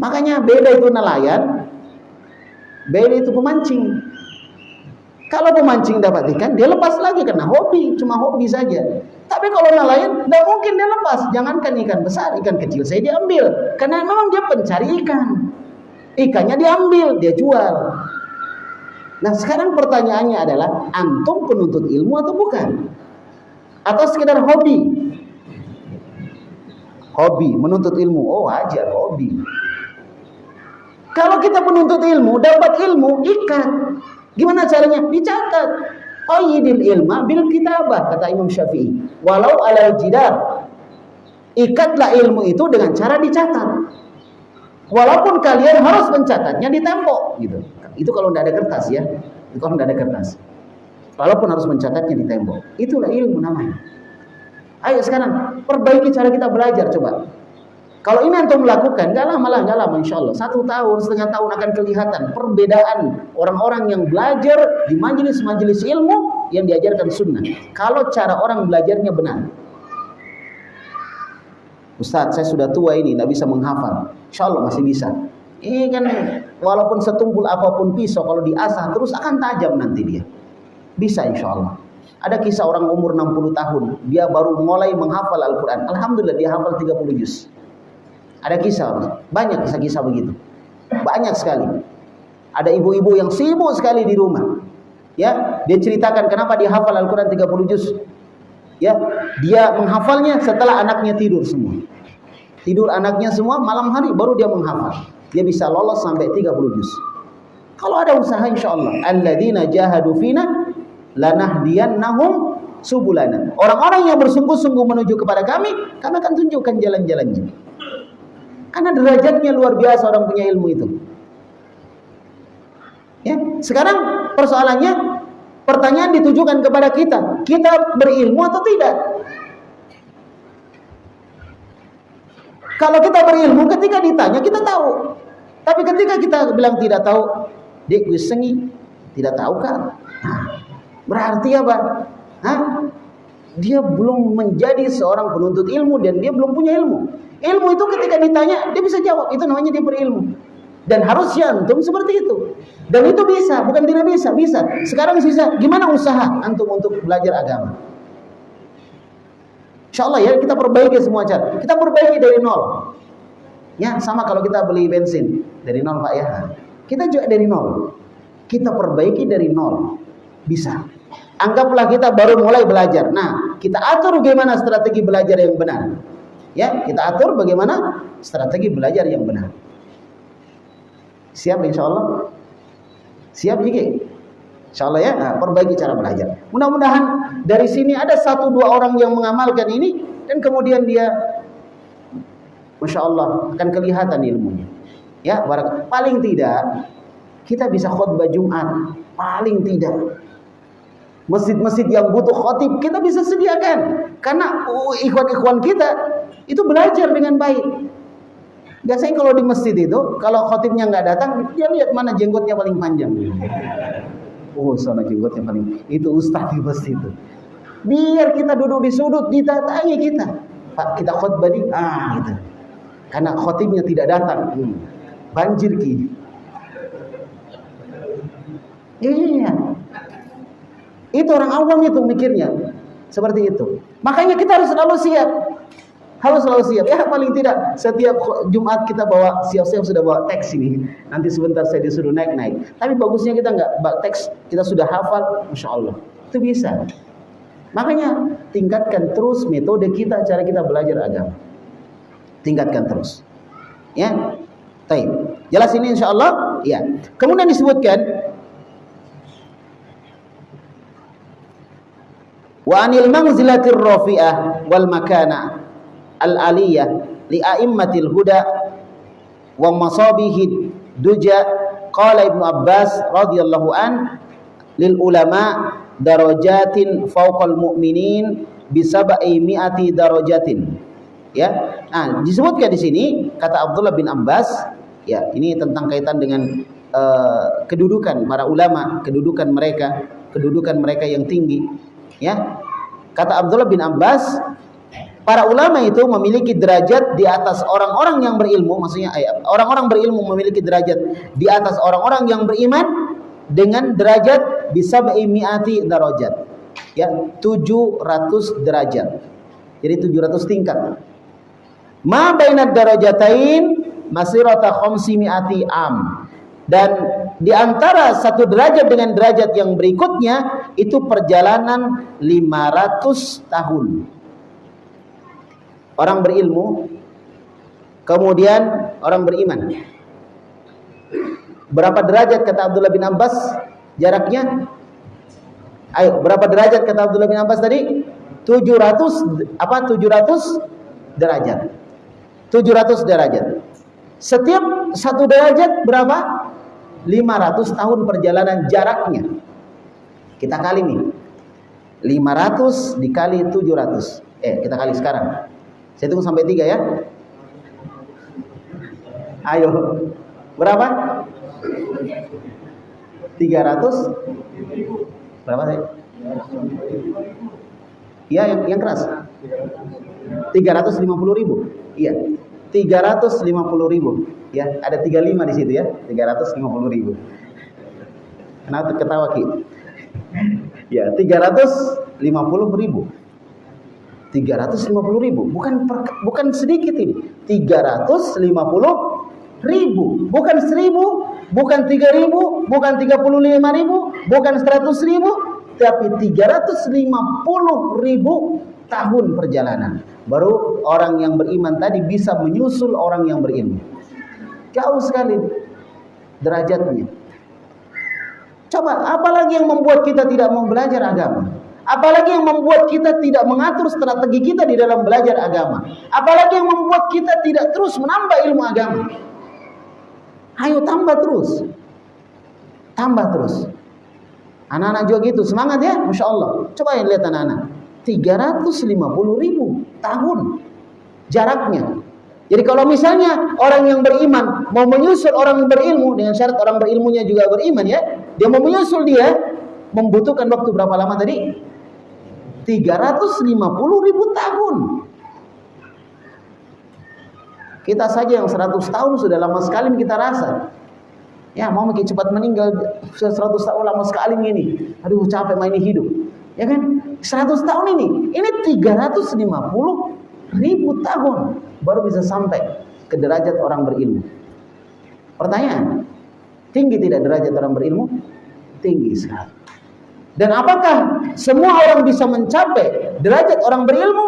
Makanya beda itu nelayan, beda itu pemancing. Kalau pemancing dapat ikan, dia lepas lagi karena hobi, cuma hobi saja. Tapi kalau nelayan, tidak mungkin dia lepas. Jangankan ikan besar, ikan kecil saya diambil. Karena memang dia pencari ikan. Ikannya diambil, dia jual. Nah sekarang pertanyaannya adalah antum penuntut ilmu atau bukan? Atau sekedar hobi? Hobi, menuntut ilmu. Oh wajar, hobi. Kalau kita penuntut ilmu, dapat ilmu, ikat. Gimana caranya? Dicatat. Qayyidil ilma bil kitabah, kata Imam Syafi'i. Walau ala jidar. Ikatlah ilmu itu dengan cara dicatat. Walaupun kalian harus mencatatnya di tembok gitu. Itu kalau tidak ada kertas ya. Itu kalau tidak ada kertas. Walaupun harus mencatatnya di tembok. Itulah ilmu namanya. Ayo sekarang perbaiki cara kita belajar coba. Kalau ini antum melakukan, gak lama lah, gak lama insya Allah. Satu tahun, setengah tahun akan kelihatan perbedaan orang-orang yang belajar di majelis-majelis ilmu yang diajarkan sunnah. Kalau cara orang belajarnya benar. Ustaz, saya sudah tua ini, tidak bisa menghafal. Insya Allah masih bisa. Ini kan walaupun setumpul apa pun pisau kalau diasah terus akan tajam nanti dia. Bisa insya Allah. Ada kisah orang umur 60 tahun, dia baru mulai menghafal Al-Quran. Alhamdulillah dia hafal 30 juz. Ada kisah, banyak kisah-kisah begitu. Banyak sekali. Ada ibu-ibu yang sibuk sekali di rumah. Ya, dia ceritakan kenapa dia hafal Al-Quran 30 juz. Ya, dia menghafalnya setelah anaknya tidur semua. Tidur anaknya semua malam hari baru dia menghafal. Dia bisa lolos sampai 30 juz. Kalau ada usaha insyaallah alladzina jahadu fina lanahdiyannahum subulana. Orang-orang yang bersungguh-sungguh menuju kepada kami, kami akan tunjukkan jalan-jalannya. Karena derajatnya luar biasa orang punya ilmu itu. Ya, sekarang persoalannya pertanyaan ditujukan kepada kita. Kita berilmu atau tidak? Kalau kita berilmu, ketika ditanya kita tahu. Tapi ketika kita bilang tidak tahu, dia sengi, tidak tahu kan? Berarti apa? Hah? Dia belum menjadi seorang penuntut ilmu dan dia belum punya ilmu. Ilmu itu ketika ditanya, dia bisa jawab. Itu namanya dia berilmu. Dan harusnya antum seperti itu. Dan itu bisa, bukan tidak bisa, bisa. Sekarang bisa. Gimana usaha antum untuk belajar agama? Insya Allah ya kita perbaiki semua cara. Kita perbaiki dari nol. Ya sama kalau kita beli bensin dari nol pak ya. Kita juga dari nol. Kita perbaiki dari nol. Bisa. Anggaplah kita baru mulai belajar. Nah kita atur bagaimana strategi belajar yang benar. Ya kita atur bagaimana strategi belajar yang benar. Siap insya Allah. Siap juga. Insya Allah ya, nah, perbaiki cara belajar. Mudah-mudahan dari sini ada satu dua orang yang mengamalkan ini dan kemudian dia, masya Allah akan kelihatan ilmunya. Ya, barak. Paling tidak kita bisa khutbah Jumat. Paling tidak masjid-masjid yang butuh khotib kita bisa sediakan karena ikhwan-ikhwan kita itu belajar dengan baik. Biasanya kalau di masjid itu kalau khotibnya nggak datang dia lihat mana jenggotnya paling panjang. Oh, sana jenggot yang paling itu ustaz di masjid itu. Biar kita duduk di sudut ditatangi kita. Pak, kita khutbah di ah gitu. Karena khotibnya tidak datang. Hmm. Banjir ki. Iya. Itu orang awam itu mikirnya. Seperti itu. Makanya kita harus selalu siap harus selalu siap. Ya paling tidak setiap Jumat kita bawa siap-siap sudah bawa teks ini. Nanti sebentar saya disuruh naik-naik. Tapi bagusnya kita nggak teks, kita sudah hafal, masya Allah. Itu bisa. Makanya tingkatkan terus metode kita, cara kita belajar agama. Tingkatkan terus. Ya, Taib. Jelas ini insya Allah. Ya. Kemudian disebutkan wa anil manzilatir rafi'ah wal makana al-aliyah li a'immatil huda wa masabihid duja. Qala Ibnu Abbas radhiyallahu an lil ulama darajatin fawqal mu'minin bisabai mi'ati darajatin. Ya. Nah disebutkan di sini kata Abdullah bin Abbas ya ini tentang kaitan dengan uh, kedudukan para ulama kedudukan mereka kedudukan mereka yang tinggi ya kata Abdullah bin Abbas Para ulama itu memiliki derajat di atas orang-orang yang berilmu, maksudnya eh, orang-orang berilmu memiliki derajat di atas orang-orang yang beriman dengan derajat bisa mi'ati darajat. Ya, 700 derajat. Jadi 700 tingkat. Ma bainad darajatain masirata khamsi mi'ati am. Dan di antara satu derajat dengan derajat yang berikutnya itu perjalanan 500 tahun. Orang berilmu kemudian orang beriman. Berapa derajat kata Abdullah bin Abbas jaraknya? Ayo, berapa derajat kata Abdullah bin Abbas tadi? 700 apa 700 derajat. 700 derajat. Setiap satu derajat berapa? 500 tahun perjalanan jaraknya. Kita kali nih. 500 dikali 700. Eh, kita kali sekarang. Saya tunggu sampai 3 ya. Ayo. Berapa? 300 Berapa sih? Iya yang, yang keras. 350 ribu. Iya. 350 ribu. Ya, ada 35 di situ ya. 350 ribu. Kenapa ketawa Ki? Ya, 350 ribu. 350 ribu. Bukan per, bukan sedikit ini. 350 ribu. Bukan seribu, bukan 3 ribu, bukan 35 ribu, bukan 100 ribu, tapi 350 ribu tahun perjalanan. Baru orang yang beriman tadi bisa menyusul orang yang berilmu. Jauh sekali derajatnya. Coba, apalagi yang membuat kita tidak mau belajar agama? Apalagi yang membuat kita tidak mengatur strategi kita di dalam belajar agama? Apalagi yang membuat kita tidak terus menambah ilmu agama? Ayo tambah terus. Tambah terus. Anak-anak juga gitu, semangat ya, Masya Allah. Coba yang lihat anak-anak. 350 ribu tahun jaraknya. Jadi kalau misalnya orang yang beriman mau menyusul orang yang berilmu dengan syarat orang berilmunya juga beriman ya, dia mau menyusul dia membutuhkan waktu berapa lama tadi? 350 ribu tahun. Kita saja yang 100 tahun sudah lama sekali kita rasa. Ya mau makin cepat meninggal sudah 100 tahun lama sekali ini. Aduh capek main hidup. Ya kan? 100 tahun ini. Ini 350 ribu tahun baru bisa sampai ke derajat orang berilmu. Pertanyaan, tinggi tidak derajat orang berilmu? Tinggi sekali. Dan apakah semua orang bisa mencapai derajat orang berilmu?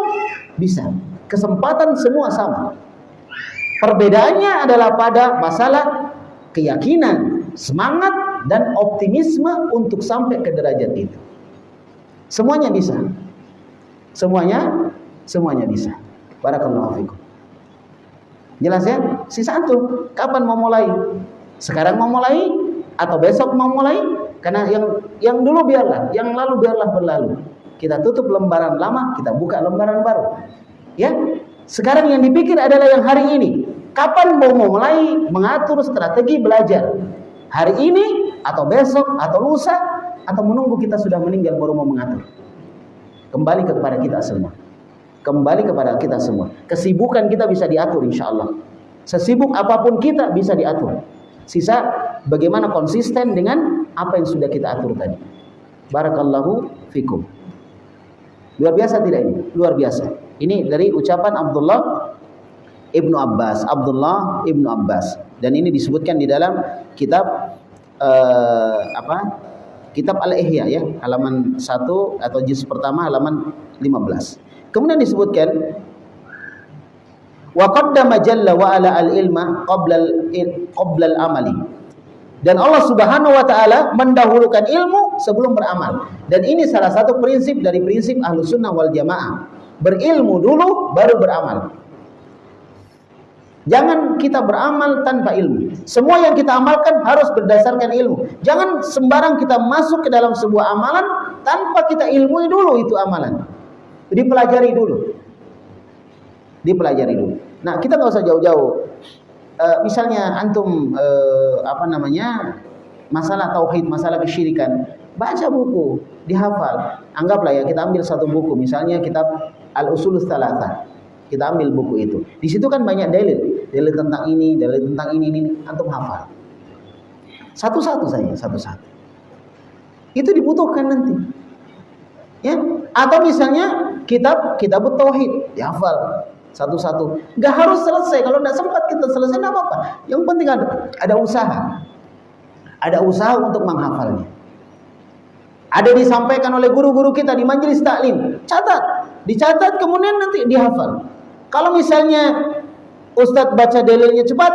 Bisa. Kesempatan semua sama. Perbedaannya adalah pada masalah keyakinan, semangat, dan optimisme untuk sampai ke derajat itu. Semuanya bisa. Semuanya, semuanya bisa. Barakallahu fikum. Jelas ya? Sisa antum, kapan mau mulai? Sekarang mau mulai atau besok mau mulai? Karena yang yang dulu biarlah, yang lalu biarlah berlalu. Kita tutup lembaran lama, kita buka lembaran baru. Ya? Sekarang yang dipikir adalah yang hari ini. Kapan mau mulai mengatur strategi belajar? Hari ini atau besok atau lusa atau menunggu kita sudah meninggal baru mau mengatur? Kembali kepada kita semua. Kembali kepada kita semua. Kesibukan kita bisa diatur insya Allah. Sesibuk apa pun kita bisa diatur. Sisa bagaimana konsisten dengan apa yang sudah kita atur tadi. Barakallahu fikum. Luar biasa tidak ini? Luar biasa. Ini dari ucapan Abdullah Ibnu Abbas. Abdullah Ibnu Abbas. Dan ini disebutkan di dalam kitab uh, apa? Kitab Al-Ihya ya, halaman 1 atau juz pertama halaman 15. Kemudian disebutkan wa qaddama jalla wa ala al-ilma qabla qabla al-amali. Dan Allah Subhanahu wa taala mendahulukan ilmu sebelum beramal. Dan ini salah satu prinsip dari prinsip Ahlus Sunnah wal Jamaah. Berilmu dulu baru beramal. Jangan kita beramal tanpa ilmu. Semua yang kita amalkan harus berdasarkan ilmu. Jangan sembarang kita masuk ke dalam sebuah amalan tanpa kita ilmui dulu itu amalan. Dipelajari dulu. Dipelajari dulu. Nah, kita nggak usah jauh-jauh. E, misalnya antum e, apa namanya? masalah tauhid, masalah kesyirikan, baca buku, dihafal. Anggaplah ya kita ambil satu buku, misalnya kitab Al-Usul Tsalatsa. Kita ambil buku itu. Di situ kan banyak dalil, dalil tentang ini, dalil tentang ini, ini, antum hafal. Satu-satu saja, satu-satu. Itu dibutuhkan nanti. Ya, atau misalnya kitab kitab tauhid dihafal satu-satu. Gak harus selesai. Kalau tidak sempat kita selesai tidak apa-apa. Yang penting ada ada usaha. Ada usaha untuk menghafalnya. Ada disampaikan oleh guru-guru kita di majelis taklim. Catat, dicatat kemudian nanti dihafal. Kalau misalnya Ustadz baca dalilnya cepat,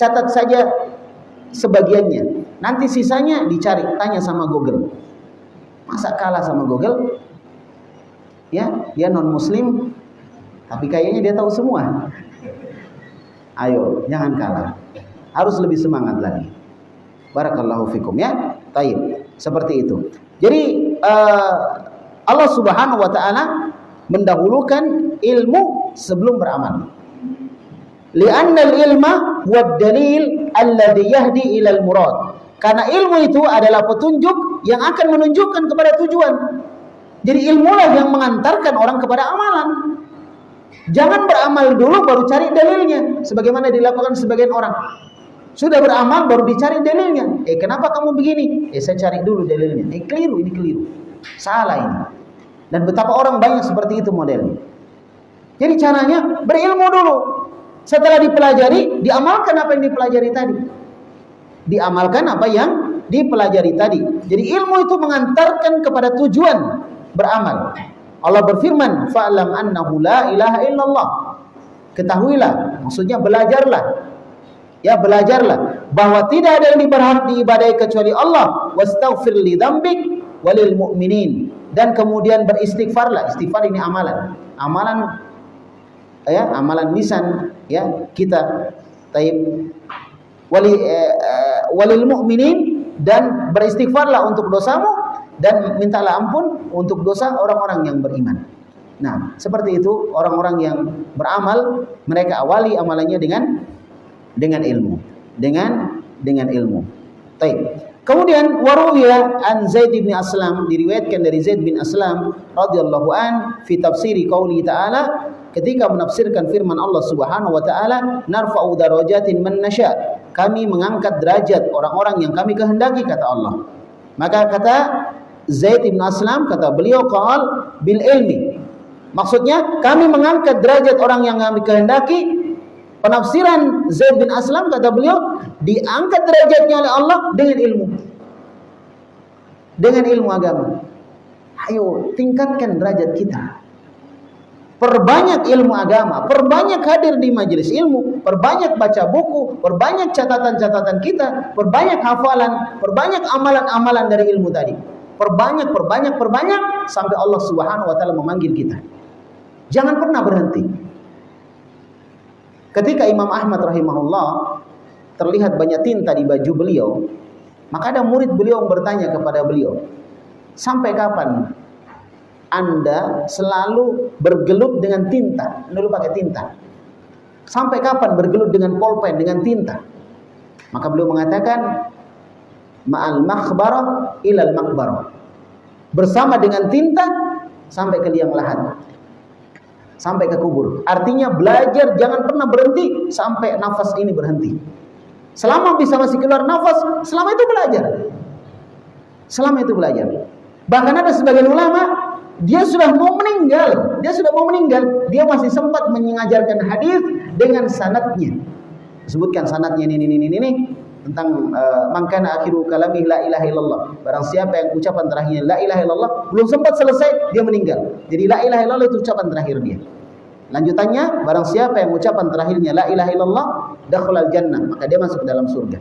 catat saja sebagiannya. Nanti sisanya dicari, tanya sama Google. Masa kalah sama Google? Ya, dia non muslim tapi kayaknya dia tahu semua. Ayo, jangan kalah. Harus lebih semangat lagi. Barakallahu fikum ya. Taib. Seperti itu. Jadi uh, Allah Subhanahu wa taala mendahulukan ilmu sebelum beramal. Lianna al-ilma huwa dalil alladhi yahdi ila al-murad. Karena ilmu itu adalah petunjuk yang akan menunjukkan kepada tujuan. Jadi ilmulah yang mengantarkan orang kepada amalan. Jangan beramal dulu baru cari dalilnya sebagaimana dilakukan sebagian orang. Sudah beramal baru dicari dalilnya. Eh kenapa kamu begini? Eh saya cari dulu dalilnya. Eh keliru ini keliru. Salah ini. Dan betapa orang banyak seperti itu modelnya. Jadi caranya berilmu dulu. Setelah dipelajari, diamalkan apa yang dipelajari tadi. Diamalkan apa yang dipelajari tadi. Jadi ilmu itu mengantarkan kepada tujuan beramal. Allah berfirman, "Fa'lam annahu la ilaha illallah." Ketahuilah, maksudnya belajarlah Ya belajarlah bahwa tidak ada yang berhak diibadai kecuali Allah. Wastaghfir li dzambik walil mu'minin. Dan kemudian beristighfarlah. Istighfar ini amalan. Amalan ya, amalan lisan ya kita taib wali eh, eh, walil mu'minin dan beristighfarlah untuk dosamu dan mintalah ampun untuk dosa orang-orang yang beriman. Nah, seperti itu orang-orang yang beramal mereka awali amalannya dengan dengan ilmu dengan dengan ilmu Baik. Kemudian waruya an Zaid bin Aslam diriwayatkan dari Zaid bin Aslam radhiyallahu an fi tafsiri qauli ta'ala ketika menafsirkan firman Allah Subhanahu wa taala narfa'u darajatin man nasya kami mengangkat derajat orang-orang yang kami kehendaki kata Allah. Maka kata Zaid bin Aslam kata beliau qal bil ilmi. Maksudnya kami mengangkat derajat orang yang kami kehendaki Penafsiran Zaid bin Aslam kata beliau diangkat derajatnya oleh Allah dengan ilmu. Dengan ilmu agama. Ayo tingkatkan derajat kita. Perbanyak ilmu agama, perbanyak hadir di majelis ilmu, perbanyak baca buku, perbanyak catatan-catatan kita, perbanyak hafalan, perbanyak amalan-amalan dari ilmu tadi. Perbanyak, perbanyak, perbanyak sampai Allah Subhanahu wa taala memanggil kita. Jangan pernah berhenti. Ketika Imam Ahmad rahimahullah terlihat banyak tinta di baju beliau, maka ada murid beliau yang bertanya kepada beliau, sampai kapan anda selalu bergelut dengan tinta? Dulu pakai tinta. Sampai kapan bergelut dengan polpen, dengan tinta? Maka beliau mengatakan, ma'al makhbarah ilal makbarah. Bersama dengan tinta sampai ke liang lahat sampai ke kubur. Artinya belajar jangan pernah berhenti sampai nafas ini berhenti. Selama bisa masih keluar nafas, selama itu belajar. Selama itu belajar. Bahkan ada sebagian ulama dia sudah mau meninggal, dia sudah mau meninggal, dia masih sempat mengajarkan hadis dengan sanatnya. Sebutkan sanatnya ini ini ini ini tentang uh, akhiru kalami la ilaha illallah. Barang siapa yang ucapan terakhirnya la ilaha illallah belum sempat selesai dia meninggal. Jadi la ilaha illallah itu ucapan terakhir dia. Lanjutannya barang siapa yang ucapan terakhirnya la ilaha illallah dakhalal jannah maka dia masuk ke dalam surga.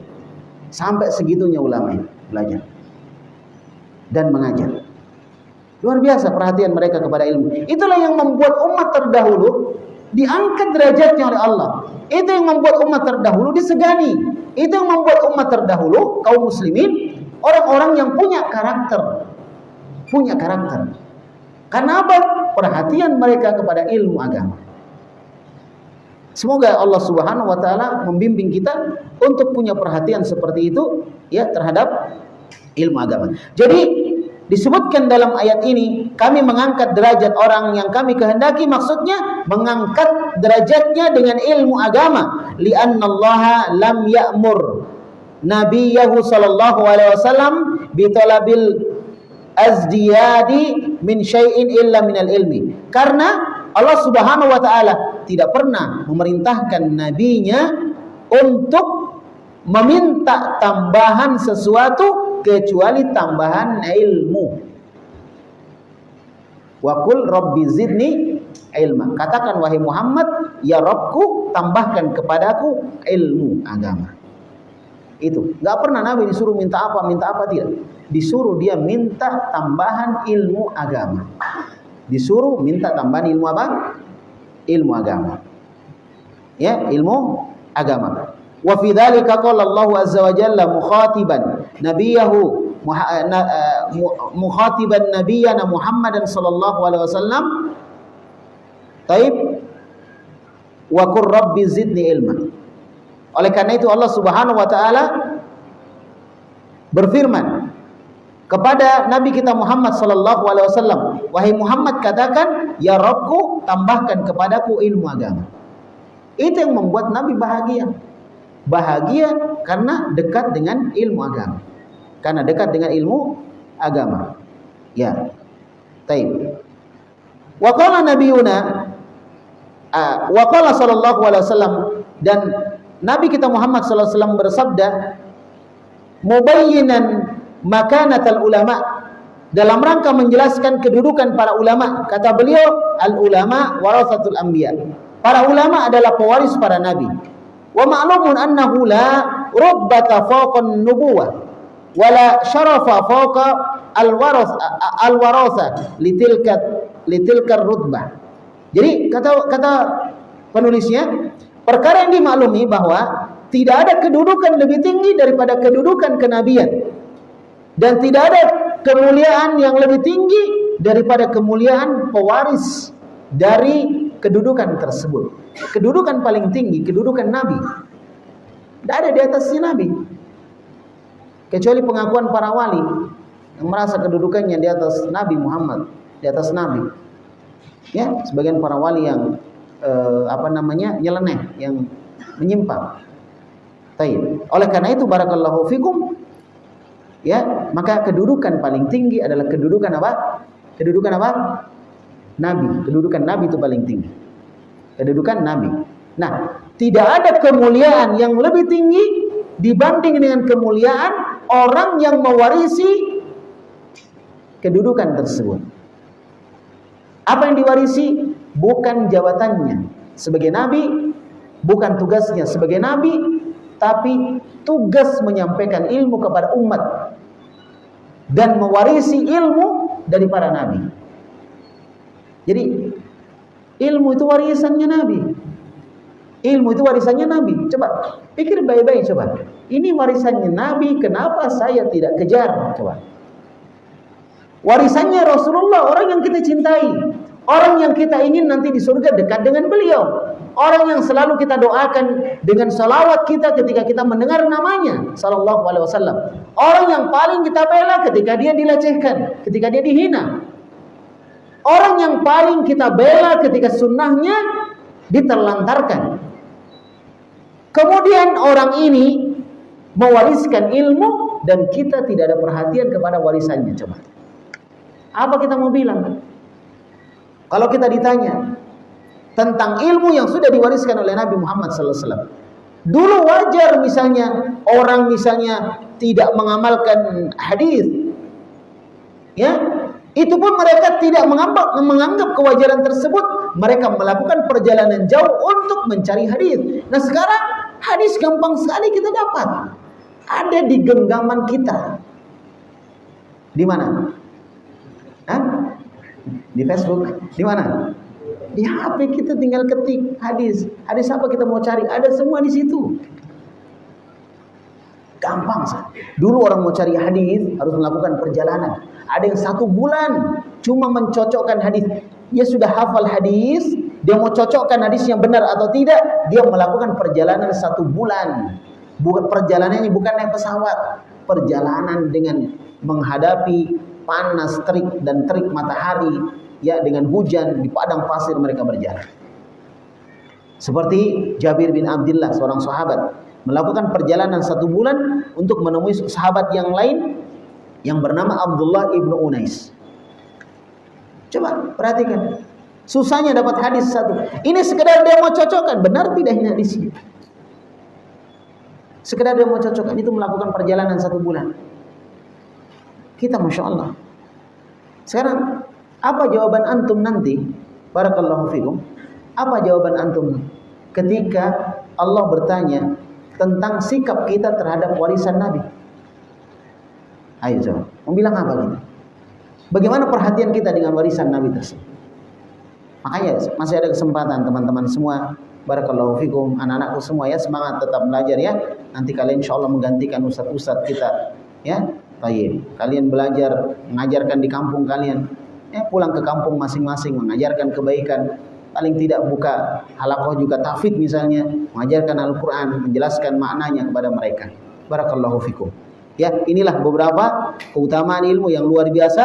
Sampai segitunya ulama ini belajar dan mengajar. Luar biasa perhatian mereka kepada ilmu. Itulah yang membuat umat terdahulu diangkat derajatnya oleh Allah. Itu yang membuat umat terdahulu disegani. Itu yang membuat umat terdahulu kaum muslimin orang-orang yang punya karakter. Punya karakter. Karena apa? Perhatian mereka kepada ilmu agama. Semoga Allah Subhanahu wa taala membimbing kita untuk punya perhatian seperti itu ya terhadap ilmu agama. Jadi disebutkan dalam ayat ini kami mengangkat derajat orang yang kami kehendaki maksudnya mengangkat derajatnya dengan ilmu agama. Li'annallaha lam ya'mur nabiyahu sallallahu alaihi wasallam bi talabil azdiyadi min syai'in illa minal ilmi. Karena Allah Subhanahu wa taala tidak pernah memerintahkan nabinya untuk meminta tambahan sesuatu kecuali tambahan ilmu. Wakul Rabbi zidni ilma. Katakan wahai Muhammad, ya Robku tambahkan kepadaku ilmu agama. Itu. Gak pernah Nabi disuruh minta apa, minta apa tidak. Disuruh dia minta tambahan ilmu agama. Disuruh minta tambahan ilmu apa? Ilmu agama. Ya, ilmu agama. Wa fi dzalika qala Allah azza wa jalla mukhatiban nabiyahu Eh, eh, mukhatiban nabiyana Muhammadan sallallahu alaihi wasallam. Taib. Wa qur rabbi zidni ilma. Oleh karena itu Allah Subhanahu wa taala berfirman kepada Nabi kita Muhammad sallallahu alaihi wasallam wahai Muhammad katakan ya Rabbku tambahkan kepadaku ilmu agama. Itu yang membuat Nabi bahagia bahagia karena dekat dengan ilmu agama karena dekat dengan ilmu agama. Ya. Taib. Wa qala nabiyuna wa sallallahu alaihi wasallam dan Nabi kita Muhammad sallallahu alaihi wasallam bersabda mubayyinan makanatal ulama dalam rangka menjelaskan kedudukan para ulama kata beliau al ulama warasatul anbiya para ulama adalah pewaris para nabi wa ma'lumun annahu la rubbata fawqa nubuwah wala syarafa fawqa al-waras al-warasa litilka litilka rutbah. Jadi kata kata penulisnya, perkara yang dimaklumi bahwa tidak ada kedudukan lebih tinggi daripada kedudukan kenabian dan tidak ada kemuliaan yang lebih tinggi daripada kemuliaan pewaris dari kedudukan tersebut. Kedudukan paling tinggi kedudukan nabi. Tidak ada di atasnya nabi kecuali pengakuan para wali yang merasa kedudukannya di atas Nabi Muhammad, di atas Nabi. Ya, sebagian para wali yang eh, apa namanya nyeleneh, yang menyimpang. Taib. Oleh karena itu barakallahu fikum ya, maka kedudukan paling tinggi adalah kedudukan apa? Kedudukan apa? Nabi. Kedudukan Nabi itu paling tinggi. Kedudukan Nabi. Nah, tidak ada kemuliaan yang lebih tinggi dibanding dengan kemuliaan orang yang mewarisi kedudukan tersebut. Apa yang diwarisi bukan jabatannya sebagai nabi, bukan tugasnya sebagai nabi, tapi tugas menyampaikan ilmu kepada umat dan mewarisi ilmu dari para nabi. Jadi ilmu itu warisannya nabi. Ilmu itu warisannya Nabi. Coba pikir baik-baik coba. Ini warisannya Nabi, kenapa saya tidak kejar? Coba. Warisannya Rasulullah, orang yang kita cintai. Orang yang kita ingin nanti di surga dekat dengan beliau. Orang yang selalu kita doakan dengan salawat kita ketika kita mendengar namanya. Sallallahu alaihi wasallam. Orang yang paling kita bela ketika dia dilecehkan. Ketika dia dihina. Orang yang paling kita bela ketika sunnahnya diterlantarkan. Kemudian orang ini mewariskan ilmu dan kita tidak ada perhatian kepada warisannya. Coba. Apa kita mau bilang? Kalau kita ditanya tentang ilmu yang sudah diwariskan oleh Nabi Muhammad SAW. Dulu wajar misalnya orang misalnya tidak mengamalkan hadis. Ya, itu pun mereka tidak menganggap, menganggap kewajaran tersebut. Mereka melakukan perjalanan jauh untuk mencari hadis. Nah sekarang hadis gampang sekali kita dapat. Ada di genggaman kita. Di mana? Hah? Di Facebook? Di mana? Di HP kita tinggal ketik hadis. Hadis apa kita mau cari? Ada semua di situ. Gampang sih. Dulu orang mau cari hadis harus melakukan perjalanan. Ada yang satu bulan cuma mencocokkan hadis. Dia sudah hafal hadis, dia mau cocokkan hadis yang benar atau tidak, dia melakukan perjalanan satu bulan. Bukan perjalanannya bukan naik pesawat, perjalanan dengan menghadapi panas terik dan terik matahari, ya dengan hujan di padang pasir mereka berjalan. Seperti Jabir bin Abdullah seorang sahabat melakukan perjalanan satu bulan untuk menemui sahabat yang lain yang bernama Abdullah ibnu Unais. Coba perhatikan, susahnya dapat hadis satu. Ini sekedar dia mau cocokkan, benar tidak ini hadisnya? Sekedar dia mau cocokkan itu melakukan perjalanan satu bulan. Kita Masya Allah. Sekarang, apa jawaban antum nanti? Barakallahu fikum. Apa jawaban antum ketika Allah bertanya tentang sikap kita terhadap warisan Nabi? Ayo. Mau bilang apa kita? Bagaimana perhatian kita dengan warisan Nabi tersebut? Makanya masih ada kesempatan teman-teman semua Barakallahu fikum anak-anakku semua ya semangat tetap belajar ya. Nanti kalian insya Allah menggantikan ustadz-ustadz kita ya. Baik. Kalian belajar mengajarkan di kampung kalian. Ya, pulang ke kampung masing-masing mengajarkan kebaikan. Paling tidak buka halakoh juga tafid misalnya, mengajarkan Al-Qur'an, menjelaskan maknanya kepada mereka. Barakallahu fikum. Ya, inilah beberapa keutamaan ilmu yang luar biasa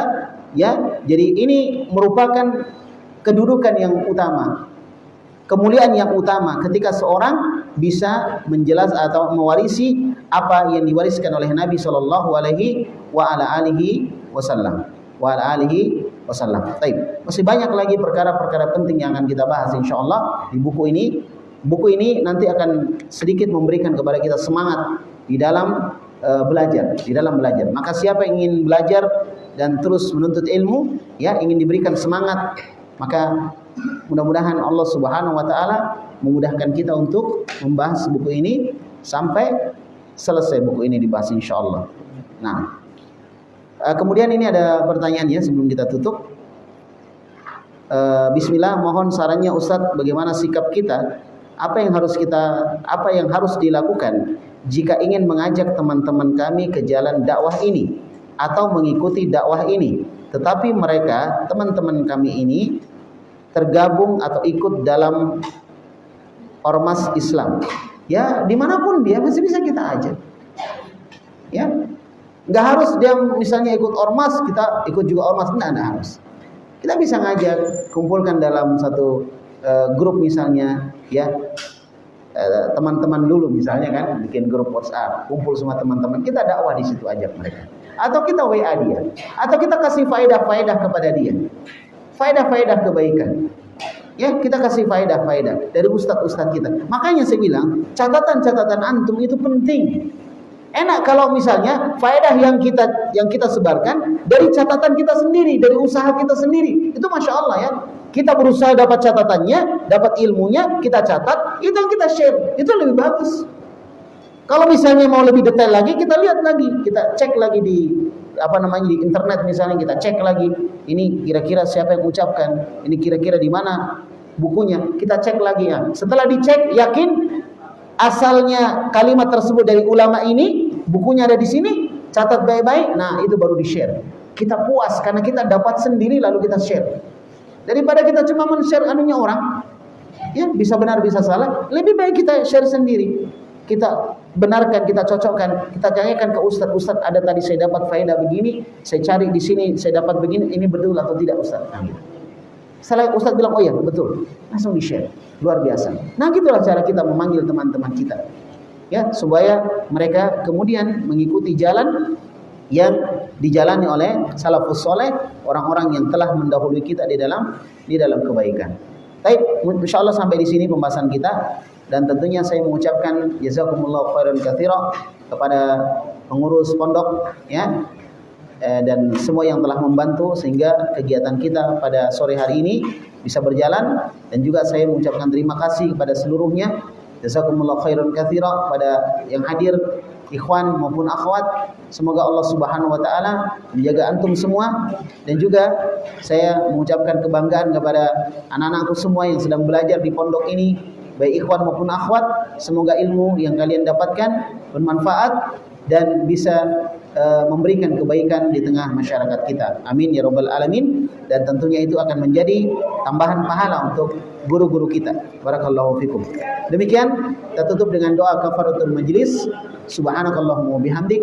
ya. Jadi ini merupakan kedudukan yang utama kemuliaan yang utama ketika seorang bisa menjelas atau mewarisi apa yang diwariskan oleh Nabi Shallallahu Alaihi Wasallam. Wa ala alihi wasallam. Baik, masih banyak lagi perkara-perkara penting yang akan kita bahas insya Allah di buku ini. Buku ini nanti akan sedikit memberikan kepada kita semangat di dalam uh, belajar, di dalam belajar. Maka siapa yang ingin belajar dan terus menuntut ilmu, ya ingin diberikan semangat, maka Mudah-mudahan Allah Subhanahu wa taala memudahkan kita untuk membahas buku ini sampai selesai buku ini dibahas insyaallah. Nah, eh, kemudian ini ada pertanyaan ya sebelum kita tutup. Eh, bismillah, mohon sarannya Ustadz bagaimana sikap kita? Apa yang harus kita apa yang harus dilakukan jika ingin mengajak teman-teman kami ke jalan dakwah ini atau mengikuti dakwah ini? Tetapi mereka, teman-teman kami ini tergabung atau ikut dalam ormas Islam. Ya, di mana pun dia masih bisa kita ajak. Ya, nggak harus dia misalnya ikut ormas, kita ikut juga ormas, nggak, ada harus. Kita bisa ngajak, kumpulkan dalam satu uh, grup misalnya, ya eh, teman-teman uh, dulu misalnya kan, bikin grup WhatsApp, kumpul semua teman-teman, kita dakwah di situ ajak mereka. Atau kita WA dia, atau kita kasih faedah-faedah kepada dia faedah-faedah kebaikan. Ya, kita kasih faedah-faedah dari ustadz-ustadz kita. Makanya saya bilang, catatan-catatan antum itu penting. Enak kalau misalnya faedah yang kita yang kita sebarkan dari catatan kita sendiri, dari usaha kita sendiri. Itu masya Allah ya. Kita berusaha dapat catatannya, dapat ilmunya, kita catat, itu yang kita share. Itu lebih bagus. Kalau misalnya mau lebih detail lagi, kita lihat lagi, kita cek lagi di apa namanya di internet misalnya kita cek lagi ini kira-kira siapa yang ucapkan ini kira-kira di mana bukunya kita cek lagi ya setelah dicek yakin asalnya kalimat tersebut dari ulama ini bukunya ada di sini catat baik-baik nah itu baru di share kita puas karena kita dapat sendiri lalu kita share. Daripada kita cuma men-share anunya orang ya bisa benar bisa salah lebih baik kita share sendiri. Kita benarkan, kita cocokkan, kita tanyakan ke ustaz, ustaz ada tadi saya dapat faedah begini, saya cari di sini saya dapat begini, ini betul atau tidak ustaz? Nah, gitu. Setelah ustaz bilang oh ya betul, langsung di share, luar biasa. Nah gitulah cara kita memanggil teman-teman kita, ya supaya mereka kemudian mengikuti jalan yang dijalani oleh salafus soleh, orang-orang yang telah mendahului kita di dalam di dalam kebaikan. Baik, insya Allah sampai di sini pembahasan kita dan tentunya saya mengucapkan jazakumullah khairan katsira kepada pengurus pondok ya eh, dan semua yang telah membantu sehingga kegiatan kita pada sore hari ini bisa berjalan. Dan juga saya mengucapkan terima kasih kepada seluruhnya. Jazakumullah khairan katsira pada yang hadir ikhwan maupun akhwat. Semoga Allah Subhanahu wa taala menjaga antum semua. Dan juga saya mengucapkan kebanggaan kepada anak-anakku semua yang sedang belajar di pondok ini baik ikhwan maupun akhwat semoga ilmu yang kalian dapatkan bermanfaat dan bisa uh, memberikan kebaikan di tengah masyarakat kita. Amin ya rabbal alamin. Dan tentunya itu akan menjadi tambahan pahala untuk guru-guru kita. Barakallahu fikum. Demikian kita tutup dengan doa kafaratul majlis. Subhanakallahumma bihamdik.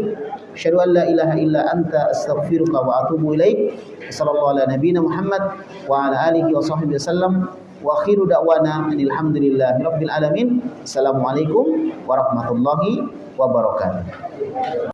Asyhadu an la ilaha illa anta astaghfiruka wa atubu ilaik. Sallallahu ala nabiyina muhammad wa ala alihi wa sahbihi wasallam wa akhiru da'wana alhamdulillahi rabbil alamin. Assalamualaikum warahmatullahi wabarakatuh